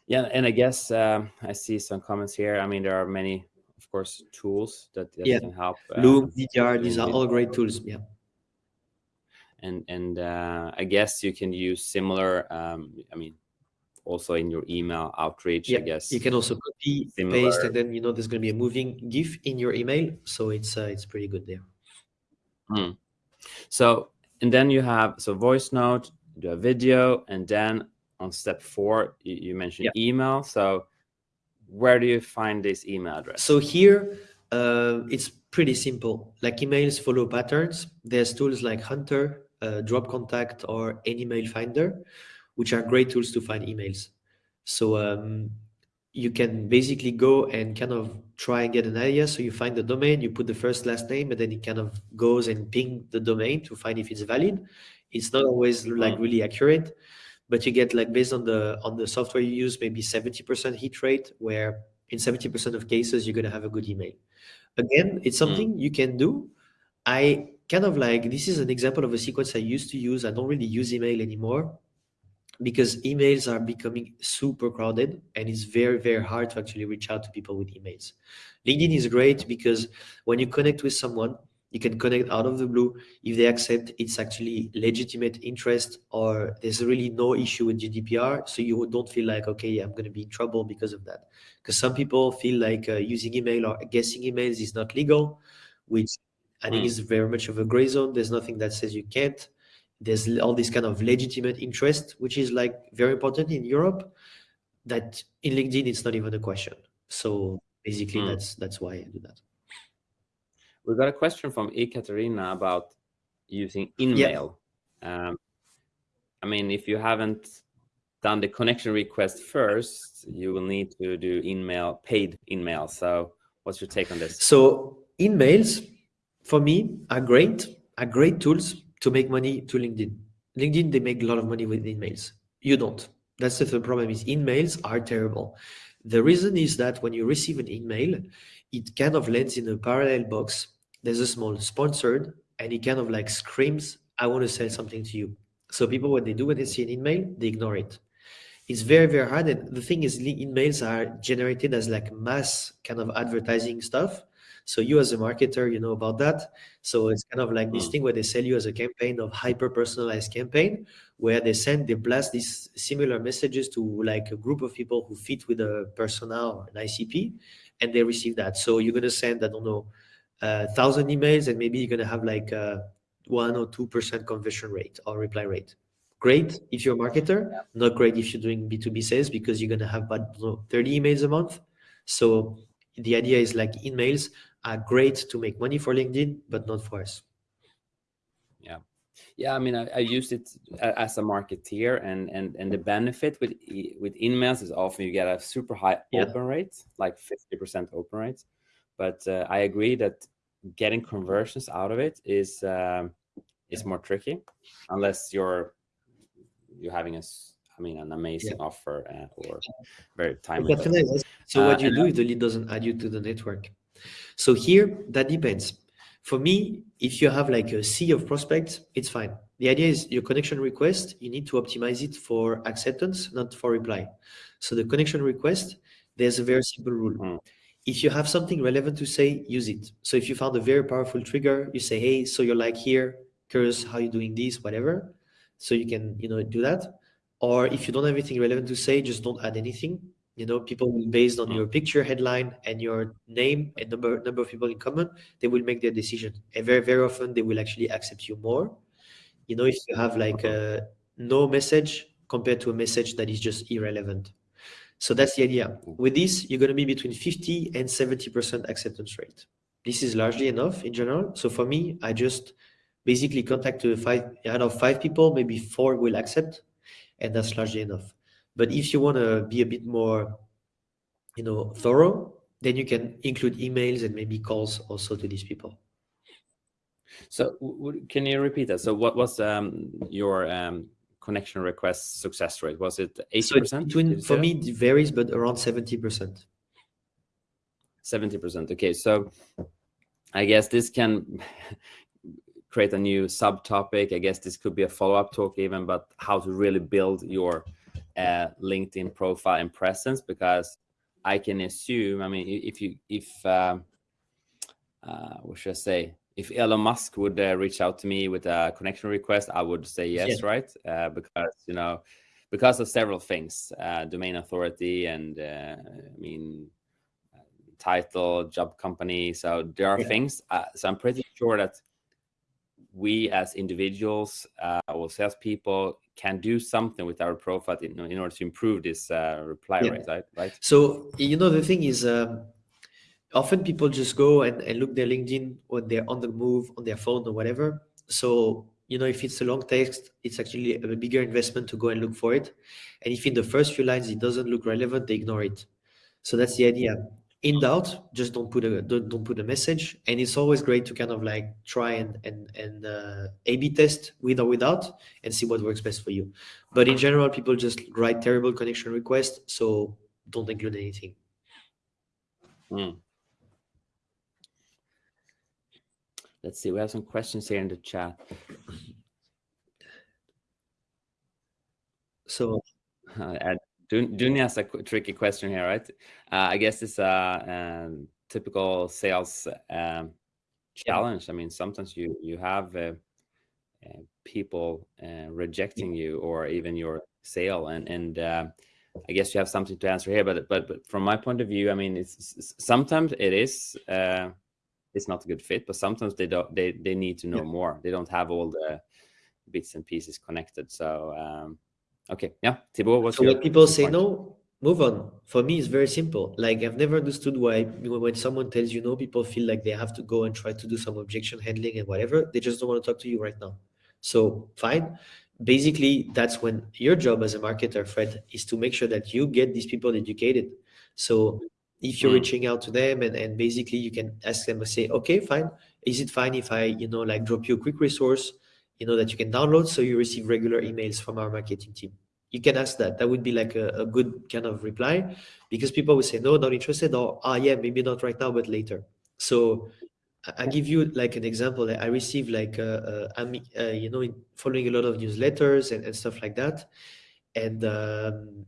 S1: Yeah, and I guess um, I see some comments here. I mean, there are many, of course, tools that, that
S2: yeah.
S1: can help.
S2: Uh, Loom, VDR, these are all great tools. Yeah
S1: and and uh, I guess you can use similar. Um, I mean, also in your email outreach.
S2: Yeah,
S1: I guess
S2: you can also copy, similar. paste, and then you know there's going to be a moving GIF in your email, so it's uh, it's pretty good there.
S1: Mm. So and then you have so voice note, do a video, and then on step four you, you mentioned yeah. email. So where do you find this email address?
S2: So here, uh, it's pretty simple. Like emails follow patterns. There's tools like Hunter, uh, Drop Contact, or Anymail Finder, which are great tools to find emails. So um, you can basically go and kind of try and get an idea. So you find the domain, you put the first last name, and then it kind of goes and ping the domain to find if it's valid. It's not always like really accurate, but you get like based on the on the software you use, maybe 70% hit rate, where in 70% of cases you're gonna have a good email. Again, it's
S1: Hmm.
S2: something you can do. I kind of like this is an example of a sequence I used to use. I don't really use email anymore because emails are becoming super crowded and it's very very hard to actually reach out to people with emails. Linkedin is great because when you connect with someone you can connect out of the blue. If they accept it's actually legitimate interest or there's really no issue with gdpr so you don't feel like okay i'm going to be in trouble because of that. Because some people feel like uh, using email or guessing emails is not legal which i think
S1: Mm.
S2: is very much of a gray zone there's nothing that says you can't there's all this kind of legitimate interest, which is like very important in Europe. That in LinkedIn, it's not even a question. So basically,
S1: Mm.
S2: that's that's why I do that.
S1: We got a question from Ekaterina about using InMail. Um, I mean, if you haven't done the connection request first, you will need to do InMail, paid InMail. So what's your take on this?
S2: So InMails, for me, are great. Are great tools to make money to LinkedIn. LinkedIn, they make a lot of money with InMails. You don't. That's the problem is InMails are terrible. The reason is that when you receive an InMail, it kind of lands in a parallel box. There's a small sponsored, and it kind of like screams, I want to sell something to you. So people, what they do when they see an InMail, they ignore it. It's very, very hard. And the thing is, InMails are generated as like mass kind of advertising stuff. So you as a marketer, you know about that. So it's kind of like this thing where they sell you as a campaign of hyper personalized campaign, where they send, they blast these similar messages to like a group of people who fit with a persona or an ICP, and they receive that. So you're gonna send, I don't know, a thousand emails, and maybe you're gonna have like a one or two percent conversion rate or reply rate. Great if you're a marketer, not great if you're doing B2B sales because you're gonna have about you know, 30 emails a month. So the idea is like emails are great to make money for LinkedIn, but not for us.
S1: Yeah, Yeah, I mean, I, I used it as a marketeer, and and and the benefit with with InMails is often you get a super high
S2: Yeah.
S1: open rate, like fifty percent open rate. But uh, I agree that getting conversions out of it is um, is more tricky, unless you're you're having a I mean, an amazing offer uh, or very timely.
S2: But can I ask- So
S1: Uh,
S2: what you do if the lead doesn't add you to the network? So here, that depends. For me, if you have like a sea of prospects, it's fine. The idea is your connection request, you need to optimize it for acceptance, not for reply. So the connection request, there's a very simple rule.
S1: Hmm.
S2: If you have something relevant to say, use it. So if you found a very powerful trigger, you say, hey, so you're like here, curious how you're doing this, whatever. So you can, you know, do that. Or if you don't have anything relevant to say, just don't add anything. You know, people based on
S1: Mm.
S2: your picture headline and your name and number number of people in common, they will make their decision. And very, very often they will actually accept you more. You know, if you have like a no message compared to a message that is just irrelevant. So that's the idea. With this, you're going to be between 50 and 70% acceptance rate. This is largely enough in general. So for me, I just basically contact to five out of five people, maybe four will accept, and that's largely enough. But if you want to be a bit more, you know, thorough, then you can include emails and maybe calls also to these people.
S1: So can you repeat that? So what was um, your um, connection request success rate? Was it eighty
S2: So it's
S1: percent?
S2: between for me it varies, but around 70%.
S1: Seventy percent. Okay, so I guess this can create a new subtopic. I guess this could be a follow-up talk even, but how to really build your uh, LinkedIn profile and presence because I can assume. I mean, if you if um, uh, what should I say? If Elon Musk would uh, reach out to me with a connection request, I would say yes,
S2: Yeah.
S1: right? Uh, because you know, because of several things, uh, domain authority, and uh, I mean, uh, title, job company. So there are
S2: Yeah.
S1: things. Uh, so I'm pretty sure that we as individuals uh, or salespeople can do something with our profile in, in order to improve this uh, reply yeah. rate, right? Right.
S2: So you know the thing is, um, often people just go and, and look their LinkedIn when they're on the move on their phone or whatever. So you know if it's a long text, it's actually a bigger investment to go and look for it. And if in the first few lines it doesn't look relevant, they ignore it. So that's the idea in doubt just don't put a don't, don't put a message. And it's always great to kind of like try and and and uh, a b test with or without and see what works best for you. But in general people just write terrible connection requests so don't include anything.
S1: Mm. let's see we have some questions here in the chat.
S2: So
S1: uh, Dunya has a tricky question here, right? Uh, I guess it's a um, typical sales um, challenge. I mean, sometimes you you have uh, uh, people uh, rejecting you or even your sale, and and uh, I guess you have something to answer here. But but, but from my point of view, I mean, it's, sometimes it is uh, it's not a good fit, but sometimes they don't they they need to know yeah. more. They don't have all the bits and pieces connected. So. Um, Okay. Yeah. Thibaut, what's
S2: so when people say point? no, move on. For me, it's very simple. Like I've never understood why when someone tells you no, people feel like they have to go and try to do some objection handling and whatever. They just don't want to talk to you right now. So fine. Basically, that's when your job as a marketer, Fred, is to make sure that you get these people educated. So if you're mm. reaching out to them and, and basically you can ask them and say, okay, fine. Is it fine if I, you know, like drop you a quick resource you know, that you can download so you receive regular emails from our marketing team. You can ask that. That would be like a, a good kind of reply because people will say, no, not interested or, ah, yeah, maybe not right now, but later. So I give you like an example. I received like, uh, uh, uh, you know, following a lot of newsletters and, and stuff like that. And, um,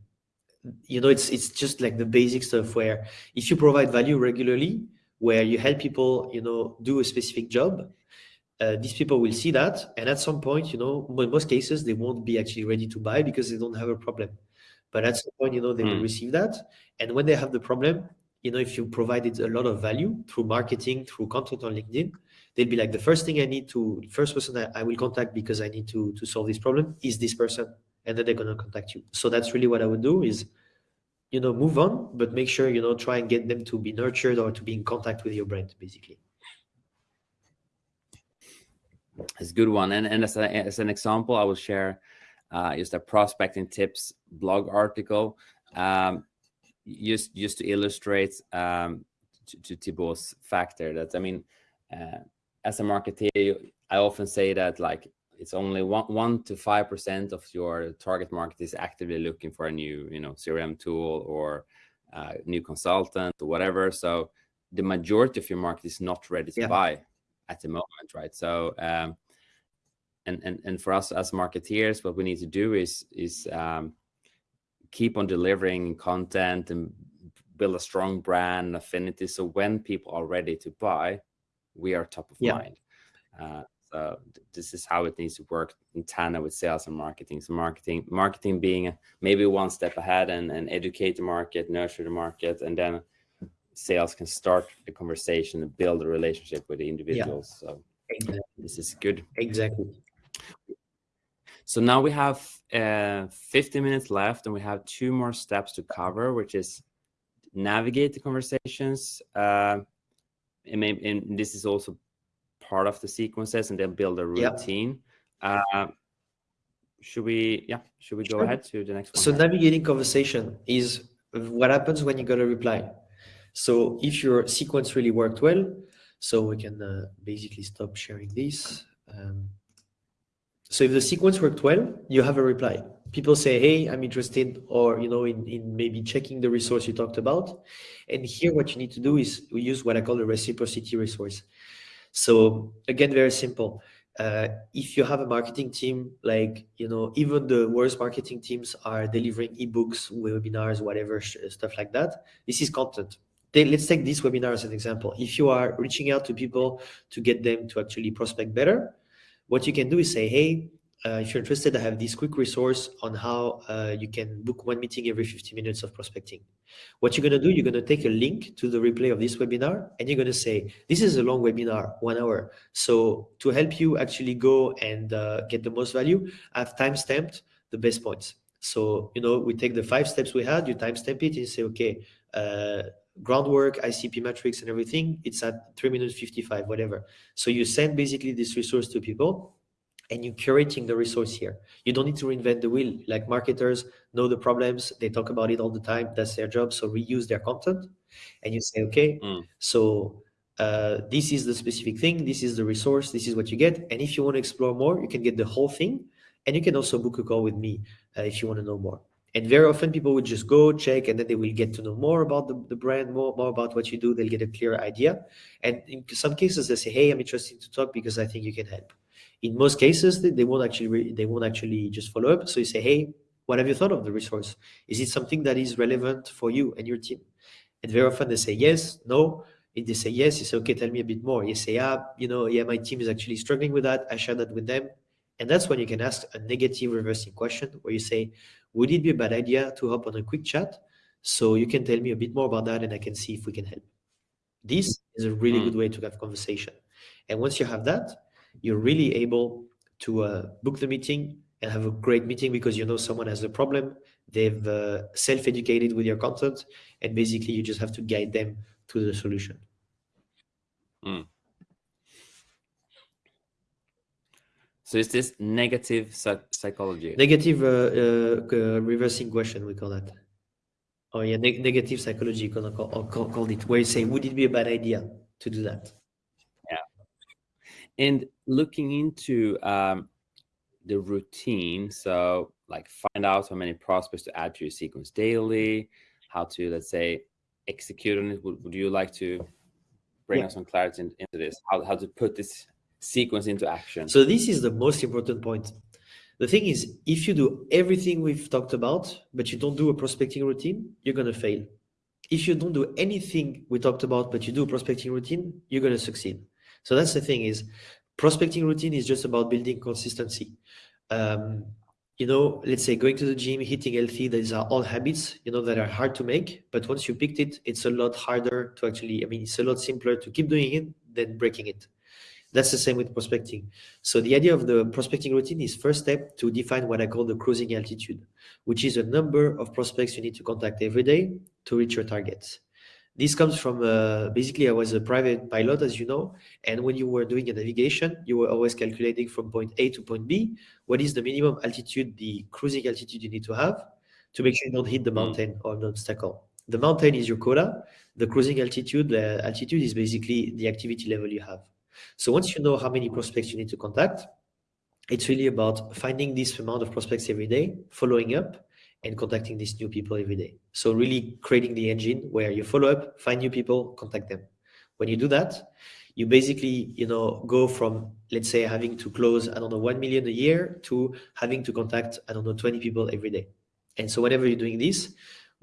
S2: you know, it's, it's just like the basic stuff where if you provide value regularly, where you help people, you know, do a specific job, uh, these people will see that and at some point you know in most cases they won't be actually ready to buy because they don't have a problem but at some point you know they mm. will hmm. receive that and when they have the problem you know if you provided a lot of value through marketing through content on linkedin they'll be like the first thing i need to first person I, I will contact because i need to to solve this problem is this person and then they're going to contact you so that's really what i would do is you know move on but make sure you know try and get them to be nurtured or to be in contact with your brand basically
S1: it's a good one. And, and as, a, as an example, I will share uh, just a prospecting tips blog article um, just, just to illustrate um, to, to Thibaut's factor that, I mean, uh, as a marketer, I often say that like it's only one, one to 5% of your target market is actively looking for a new, you know, CRM tool or uh, new consultant or whatever. So the majority of your market is not ready to yeah. buy at the moment, right? So, um, and and and for us as marketeers, what we need to do is is um, keep on delivering content and build a strong brand affinity. So when people are ready to buy, we are top of yeah. mind. Uh, so this is how it needs to work in tandem with sales and marketing. So marketing, marketing being maybe one step ahead and, and educate the market, nurture the market, and then sales can start the conversation and build a relationship with the individuals. Yeah. So exactly. this is good.
S2: Exactly.
S1: So now we have uh, 50 minutes left and we have two more steps to cover, which is navigate the conversations. Uh, and, maybe, and this is also part of the sequences and then build a routine. Yep. Uh, should we, yeah, should we go sure. ahead to the next one?
S2: So navigating conversation is what happens when you got a reply. So if your sequence really worked well, so we can uh, basically stop sharing this. Um, so if the sequence worked well, you have a reply. People say, hey, I'm interested, or you know, in, in maybe checking the resource you talked about. And here what you need to do is we use what I call the reciprocity resource. So again, very simple. Uh, if you have a marketing team, like, you know, even the worst marketing teams are delivering ebooks, webinars, whatever, stuff like that. This is content let's take this webinar as an example. If you are reaching out to people to get them to actually prospect better, what you can do is say, hey, uh, if you're interested, I have this quick resource on how uh, you can book one meeting every 50 minutes of prospecting. What you're going to do, you're going to take a link to the replay of this webinar, and you're going to say, this is a long webinar, one hour. So to help you actually go and uh, get the most value, I've time-stamped the best points. So, you know, we take the five steps we had, you timestamp it, and you say, okay, uh, groundwork, ICP metrics and everything, it's at 3 minutes 55, whatever. So you send basically this resource to people and you're curating the resource here. You don't need to reinvent the wheel. Like marketers know the problems, they talk about it all the time, that's their job. So reuse their content and you say, okay, mm. so uh, this is the specific thing, this is the resource, this is what you get. And if you want to explore more, you can get the whole thing. And you can also book a call with me uh, if you want to know more. And very often people would just go check and then they will get to know more about the, the brand, more, more about what you do. They'll get a clear idea. And in some cases they say, hey, I'm interested to talk because I think you can help. In most cases, they, they won't actually they won't actually just follow up. So you say, hey, what have you thought of the resource? Is it something that is relevant for you and your team? And very often they say yes, no. If they say yes, you say, okay, tell me a bit more. You say, ah, you know, yeah, my team is actually struggling with that. I share that with them. And that's when you can ask a negative reversing question where you say, would it be a bad idea to hop on a quick chat? So you can tell me a bit more about that and I can see if we can help. This is a really mm. good way to have conversation. And once you have that, you're really able to uh, book the meeting and have a great meeting because you know someone has a problem. They've uh, self-educated with your content and basically you just have to guide them to the solution. Mm.
S1: So is this negative psychology?
S2: Negative uh, uh, reversing question, we call that. Oh yeah, ne negative psychology, call, call, call, called it, where you say, would it be a bad idea to do that?
S1: Yeah. And looking into um, the routine, so like find out how many prospects to add to your sequence daily, how to, let's say, execute on it. Would, would you like to bring yeah. us some clarity into this? How, how to put this sequence into action.
S2: So this is the most important point. The thing is, if you do everything we've talked about, but you don't do a prospecting routine, you're going to fail. If you don't do anything we talked about, but you do a prospecting routine, you're going to succeed. So that's the thing is prospecting routine is just about building consistency. Um, you know, let's say going to the gym, hitting healthy, these are all habits, you know, that are hard to make. But once you picked it, it's a lot harder to actually, I mean, it's a lot simpler to keep doing it than breaking it. That's the same with prospecting. So the idea of the prospecting routine is first step to define what I call the cruising altitude, which is a number of prospects you need to contact every day to reach your targets. This comes from uh, basically I was a private pilot, as you know, and when you were doing a navigation, you were always calculating from point A to point B. What is the minimum altitude, the cruising altitude you need to have to make sure you don't hit the hmm. mountain or the obstacle. The mountain is your quota. The cruising altitude, the altitude is basically the activity level you have. So once you know how many prospects you need to contact, it's really about finding this amount of prospects every day, following up, and contacting these new people every day. So really creating the engine where you follow up, find new people, contact them. When you do that, you basically, you know, go from, let's say, having to close, I don't know, 1 million a year to having to contact, I don't know, 20 people every day. And so whenever you're doing this,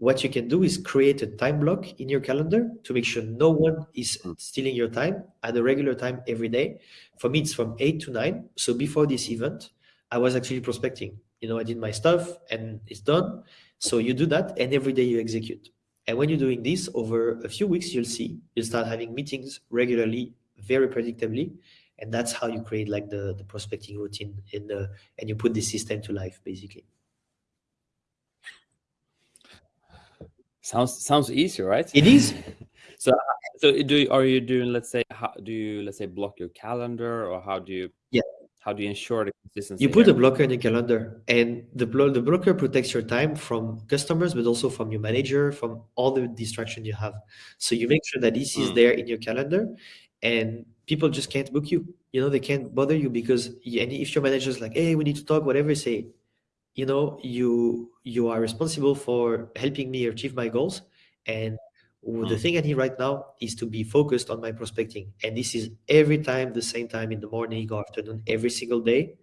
S2: what you can do is create a time block in your calendar to make sure no one is hmm. stealing your time at a regular time every day. For me, it's from 8 to 9. So before this event, I was actually prospecting. You know, I did my stuff and it's done. So you do that and every day you execute. And when you're doing this over a few weeks, you'll see you'll start having meetings regularly, very predictably. And that's how you create like the, the prospecting routine in the, and you put the system to life, basically.
S1: Sounds sounds easy, right?
S2: It is.
S1: so so do are you doing let's say how do you let's say block your calendar or how do you
S2: yeah
S1: how do you ensure the consistency?
S2: You put a blocker in your calendar, and the blo the blocker protects your time from customers, but also from your manager, from all the distraction you have. So you make sure that this is mm. there in your calendar, and people just can't book you. You know they can't bother you because and if your manager is like, "Hey, we need to talk," whatever, say, you know you you are responsible for helping me achieve my goals. And mm. the thing i need right now is to be focused on my prospecting. And this is every time the same time in the morning or afternoon every single day.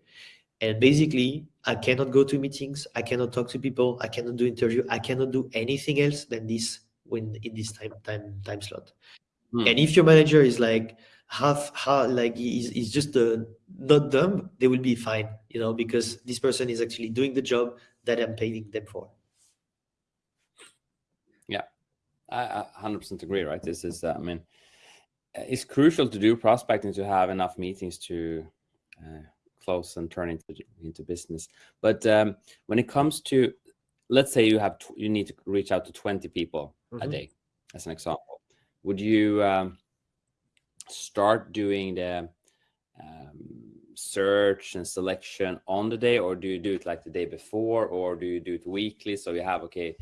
S2: And basically i cannot go to meetings. I cannot talk to people. I cannot do interview. I cannot do anything else than this when in this time time time slot. Mm. and if your manager is like half how like is is just uh, not dumb they will be fine you know because this person is actually doing the job that i'm paying them for
S1: yeah i 100% agree right this is uh, i mean it's crucial to do prospecting to have enough meetings to uh, close and turn into into business. But um, when it comes to, let's say you have you need to reach out to 20 people mm -hmm. a mm-hmm. day, as an example. Would you um, start doing the um, search and selection on the day, or do you do it like the day before, or do you do it weekly? So you have okay,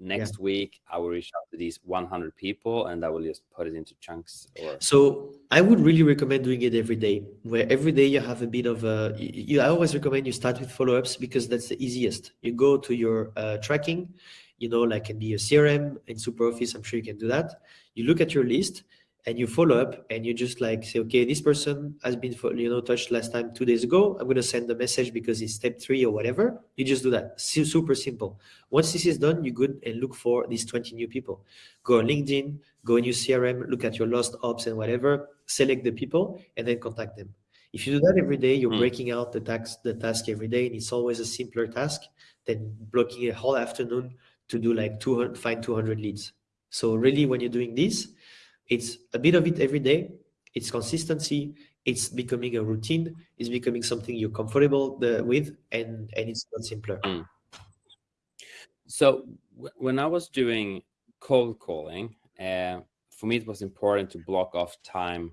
S1: next yeah. week i will reach out to these 100 people and i will just put it into chunks or...
S2: so i would really recommend doing it every day where every day you have a bit of a you, i always recommend you start with follow-ups because that's the easiest you go to your uh, tracking you know like can be a crm in superoffice i'm sure you can do that you look at your list and you follow up and you just like say okay this person has been you know touched last time two days ago. I'm going to send a message because it's step three or whatever. You just do that. Super simple. Once this is done you go and look for these 20 new people. Go on linkedin go in your crm look at your lost ops and whatever select the people and then contact them. If you do that every day you're mm. breaking out the task the task every day and it's always a simpler task than blocking a whole afternoon to do like 200 find 200 leads. So really when you're doing this it's a bit of it every day. It's consistency. It's becoming a routine. It's becoming something you're comfortable the, with, and and it's not simpler. Mm.
S1: So when I was doing cold calling, uh, for me it was important to block off time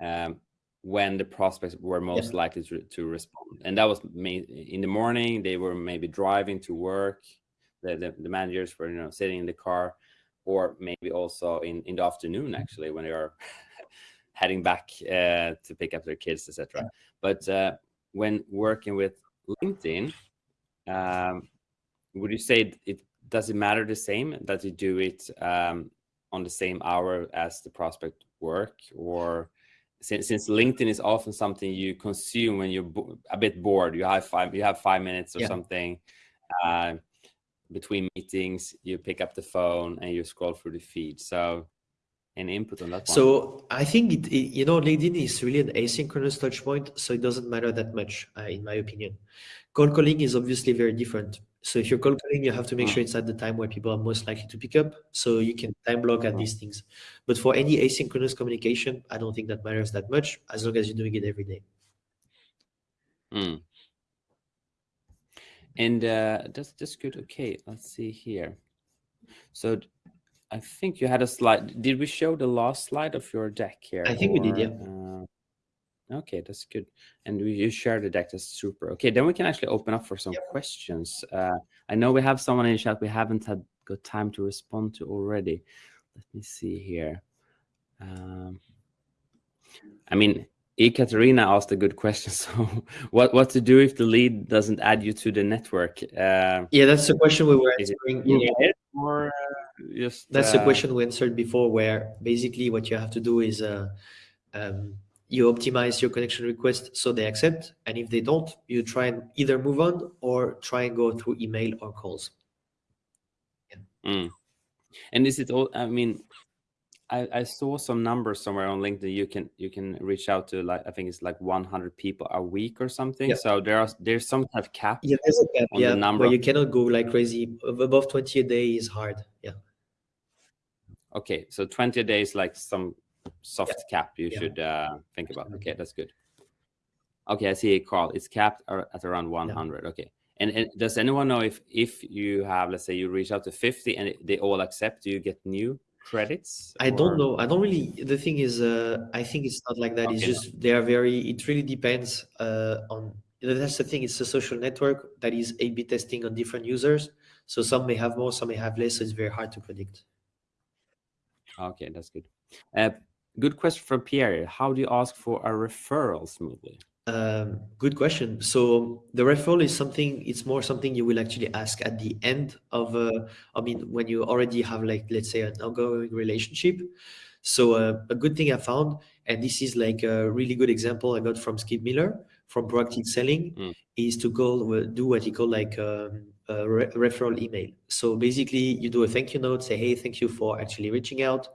S1: um, when the prospects were most yeah. likely to, to respond, and that was in the morning. They were maybe driving to work. The, the, the managers were you know sitting in the car or maybe also in in the afternoon mm-hmm. actually when they are heading back uh, to pick up their kids etc but uh, when working with linkedin um, would you say it does it matter the same that you do it um, on the same hour as the prospect work or since, since linkedin is often something you consume when you're a bit bored you have five you have five minutes or yeah. something uh, between meetings, you pick up the phone and you scroll through the feed. So an input on that
S2: one? So I think it, it, you know, LinkedIn is really an asynchronous touch point, so it doesn't matter that much, uh, in my opinion. Cold calling is obviously very different. So if you're cold calling, you have to make mm. sure it's at the time where people are most likely to pick up. So you can time block at mm. these things. But for any asynchronous communication, I don't think that matters that much as long as you're doing it every day.
S1: Mm. And uh, that's that's good. Okay, let's see here. So I think you had a slide. Did we show the last slide of your deck here?
S2: I think or, we did, yeah. Uh,
S1: okay, that's good. And we, you share the deck. That's super. Okay, then we can actually open up for some yep. questions. Uh, I know we have someone in chat we haven't had got time to respond to already. Let me see here. Um, I mean, Ekaterina asked a good question. So, what what to do if the lead doesn't add you to the network?
S2: Uh, yeah, that's the question we were answering.
S1: Yeah. Or uh, just
S2: that's uh, the question we answered before, where basically what you have to do is uh, um, you optimize your connection request so they accept, and if they don't, you try and either move on or try and go through email or calls.
S1: Yeah. Mm. And is it all? I mean, I, I saw some numbers somewhere on LinkedIn. You can you can reach out to like I think it's like 100 people a week or something. Yeah. So there are there's some kind of cap.
S2: Yeah, there's a cap. yeah, number. you cannot go like crazy. Above 20 a day is hard. Yeah.
S1: Okay, so 20 a day is like some soft yeah. cap you yeah. should uh, think about. Okay, that's good. Okay, I see a call. It's capped at around 100. Okay. And, and, does anyone know if if you have let's say you reach out to 50 and they all accept, do you get new credits?
S2: I or... don't know. I don't really. The thing is, uh, I think it's not like that. Okay. It's just they are very. It really depends uh, on. That's the thing. It's a social network that is A/B testing on different users. So some may have more, some may have less. So it's very hard to predict.
S1: Okay, that's good. Uh, good question from Pierre. How do you ask for a referral smoothly?
S2: Um, good question. So the referral is something, it's more something you will actually ask at the end of, uh, I mean, when you already have like, let's say an ongoing relationship. So uh, a good thing I found, and this is like a really good example I got from Skip Miller from Proactive Selling, mm. is to go uh, do what he called like um, a re referral email. So basically you do a thank you note, say, hey, thank you for actually reaching out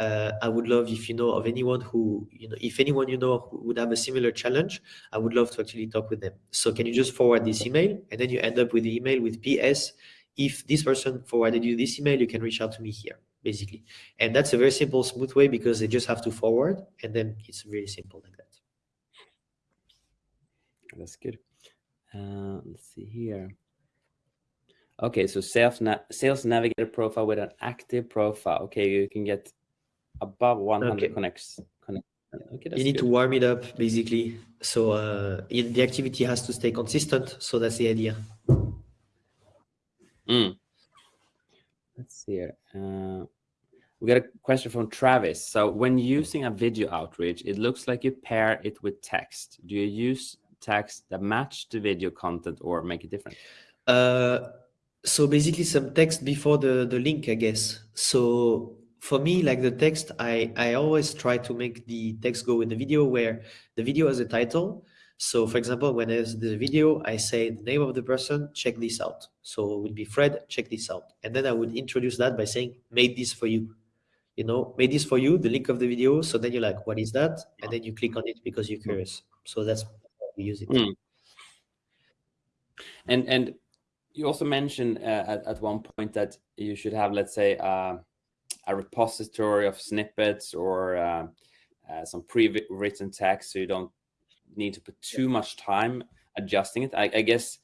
S2: uh, I would love if you know of anyone who, you know, if anyone you know would have a similar challenge, I would love to actually talk with them. So can you just forward this email? And then you end up with the email with PS. If this person forwarded you this email, you can reach out to me here, basically. And that's a very simple, smooth way because they just have to forward and then it's really simple like that.
S1: That's good. Uh, let's see here. Okay, so sales, na sales navigator profile with an active profile. Okay, you can get above 100 okay. connects. Connect.
S2: Okay, you need good. to warm it up basically. So uh, the activity has to stay consistent. So that's the idea.
S1: Mm. Let's see here. Uh, we got a question from Travis. So when using a video outreach, it looks like you pair it with text. Do you use text that match the video content or make it different?
S2: Uh, so basically some text before the, the link, I guess. So for me, like the text, I, I always try to make the text go with the video where the video has a title. So for example, when there's the video, I say the name of the person, check this out. So it would be Fred, check this out. And then I would introduce that by saying, made this for you. You know, made this for you, the link of the video. So then you're like, what is that? And then you click on it because you're curious. So that's how we use it. Mm.
S1: And, and you also mentioned uh, at, at one point that you should have, let's say, uh, a repository of snippets or uh, uh some pre-written text, so you don't need to put too much time adjusting it. I, I guess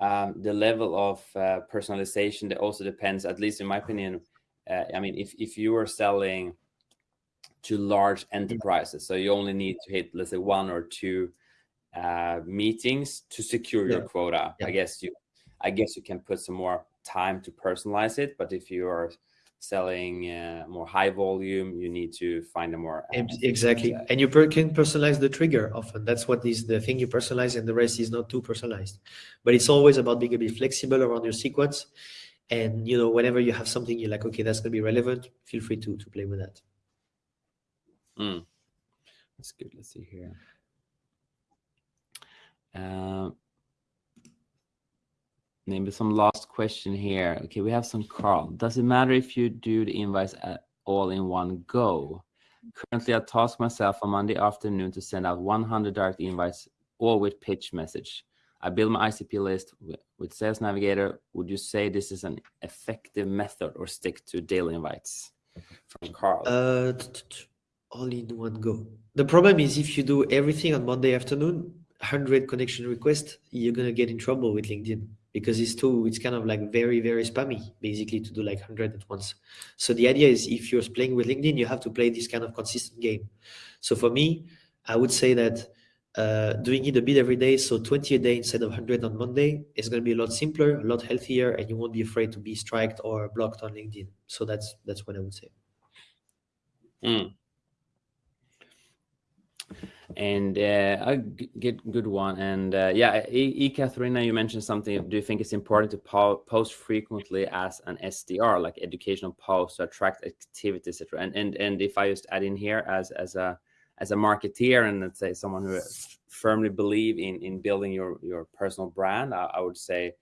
S1: um, the level of uh, personalization that also depends, at least in my opinion. Uh, I mean, if if you are selling to large enterprises, so you only need to hit, let's say, one or two meetings to secure yeah. your quota. Yeah. I guess you I guess you can put some more time to personalize it. But if you are selling uh, more high volume, you need to find a more
S2: exactly. And you per can personalize the trigger often. That's what is the thing you personalize, and the rest is not too personalized. But it's always about being a bit flexible around your sequence. And you know, whenever you have something you're like, okay, that's gonna be relevant, feel free to to play with that.
S1: Mm. That's good. Let's see here. Uh, maybe some last question here. Okay, we have some Carl. Does it matter if you do the invites all in one go? Currently, I task myself on Monday afternoon to send out 100 direct invites, all with pitch message. I build my ICP list with, Sales Navigator. Would you say this is an effective method or stick to daily invites? From Carl.
S2: Uh, all in one go. The problem is if you do everything on Monday afternoon, 100 connection requests, you're going to get in trouble with LinkedIn because it's too it's kind of like very very spammy basically to do like 100 at once. So the idea is if you're playing with linkedin you have to play this kind of consistent game. So for me i would say that uh, doing it a bit every day so 20 a day instead of 100 on monday is going to be a lot simpler a lot healthier and you won't be afraid to be striked or blocked on linkedin. So that's that's what i would say.
S1: Mm and uh, a good good one. And uh, yeah e, e Katharina, you mentioned something. Do you think it's important to po post frequently as an sdr like educational posts to attract activity etc and and and if i just add in here as as a as a marketeer and let's say someone who firmly believe in in building your your personal brand i, I would say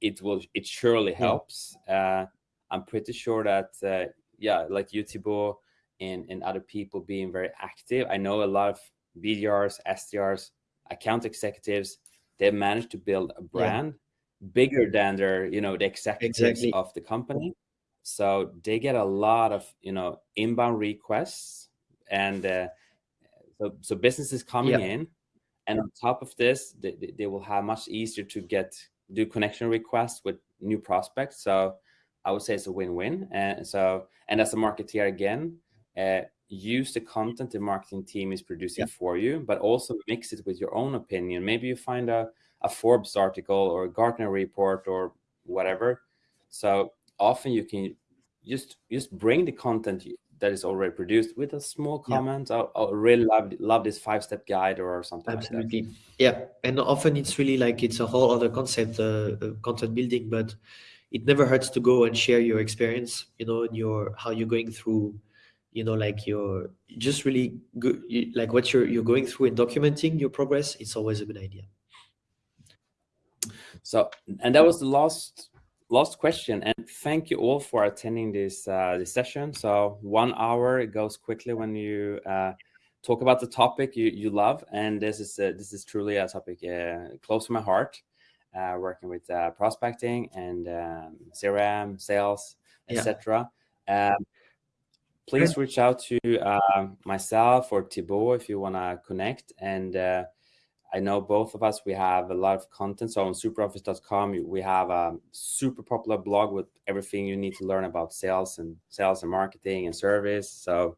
S1: it will it surely helps. Uh, i'm pretty sure that uh, yeah like you Thibaut and and other people being very active i know a lot of BDRs, SDRs, account executives, they've managed to build a brand yeah. bigger than their, you know, the executives exactly. of the company. So they get a lot of, you know, inbound requests and uh, so, so businesses coming yeah. in and on top of this, they, they will have much easier to get, do connection requests with new prospects. So I would say it's a win-win. And so, and as a marketeer again, uh, use the content the marketing team is producing yeah. for you, but also mix it with your own opinion. Maybe you find a, a Forbes article or a Gartner report or whatever. So often you can just just bring the content that is already produced with a small comment. Yeah. I, I really love love this five step guide or something.
S2: Absolutely,
S1: like
S2: yeah. And often it's really like it's a whole other concept, uh, uh, content building, but it never hurts to go and share your experience. You know, and your how you're going through you know like you're just really good like what you're you're going through and documenting your progress it's always a good idea.
S1: So and that was the last last question and thank you all for attending this uh this session. So one hour it goes quickly when you uh talk about the topic you you love and this is uh, this is truly a topic uh, close to my heart uh working with uh prospecting and um crm sales etc yeah. um please reach out to uh, myself or Thibaut if you want to connect. And uh, I know both of us, we have a lot of content. So on superoffice.com, we have a super popular blog with everything you need to learn about sales and sales and marketing and service. So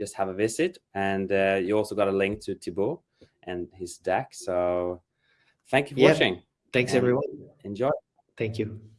S1: just have a visit. And uh, you also got a link to Thibaut and his deck. So thank you for
S2: Yeah.
S1: watching.
S2: Thanks, everyone.
S1: Enjoy.
S2: Thank you.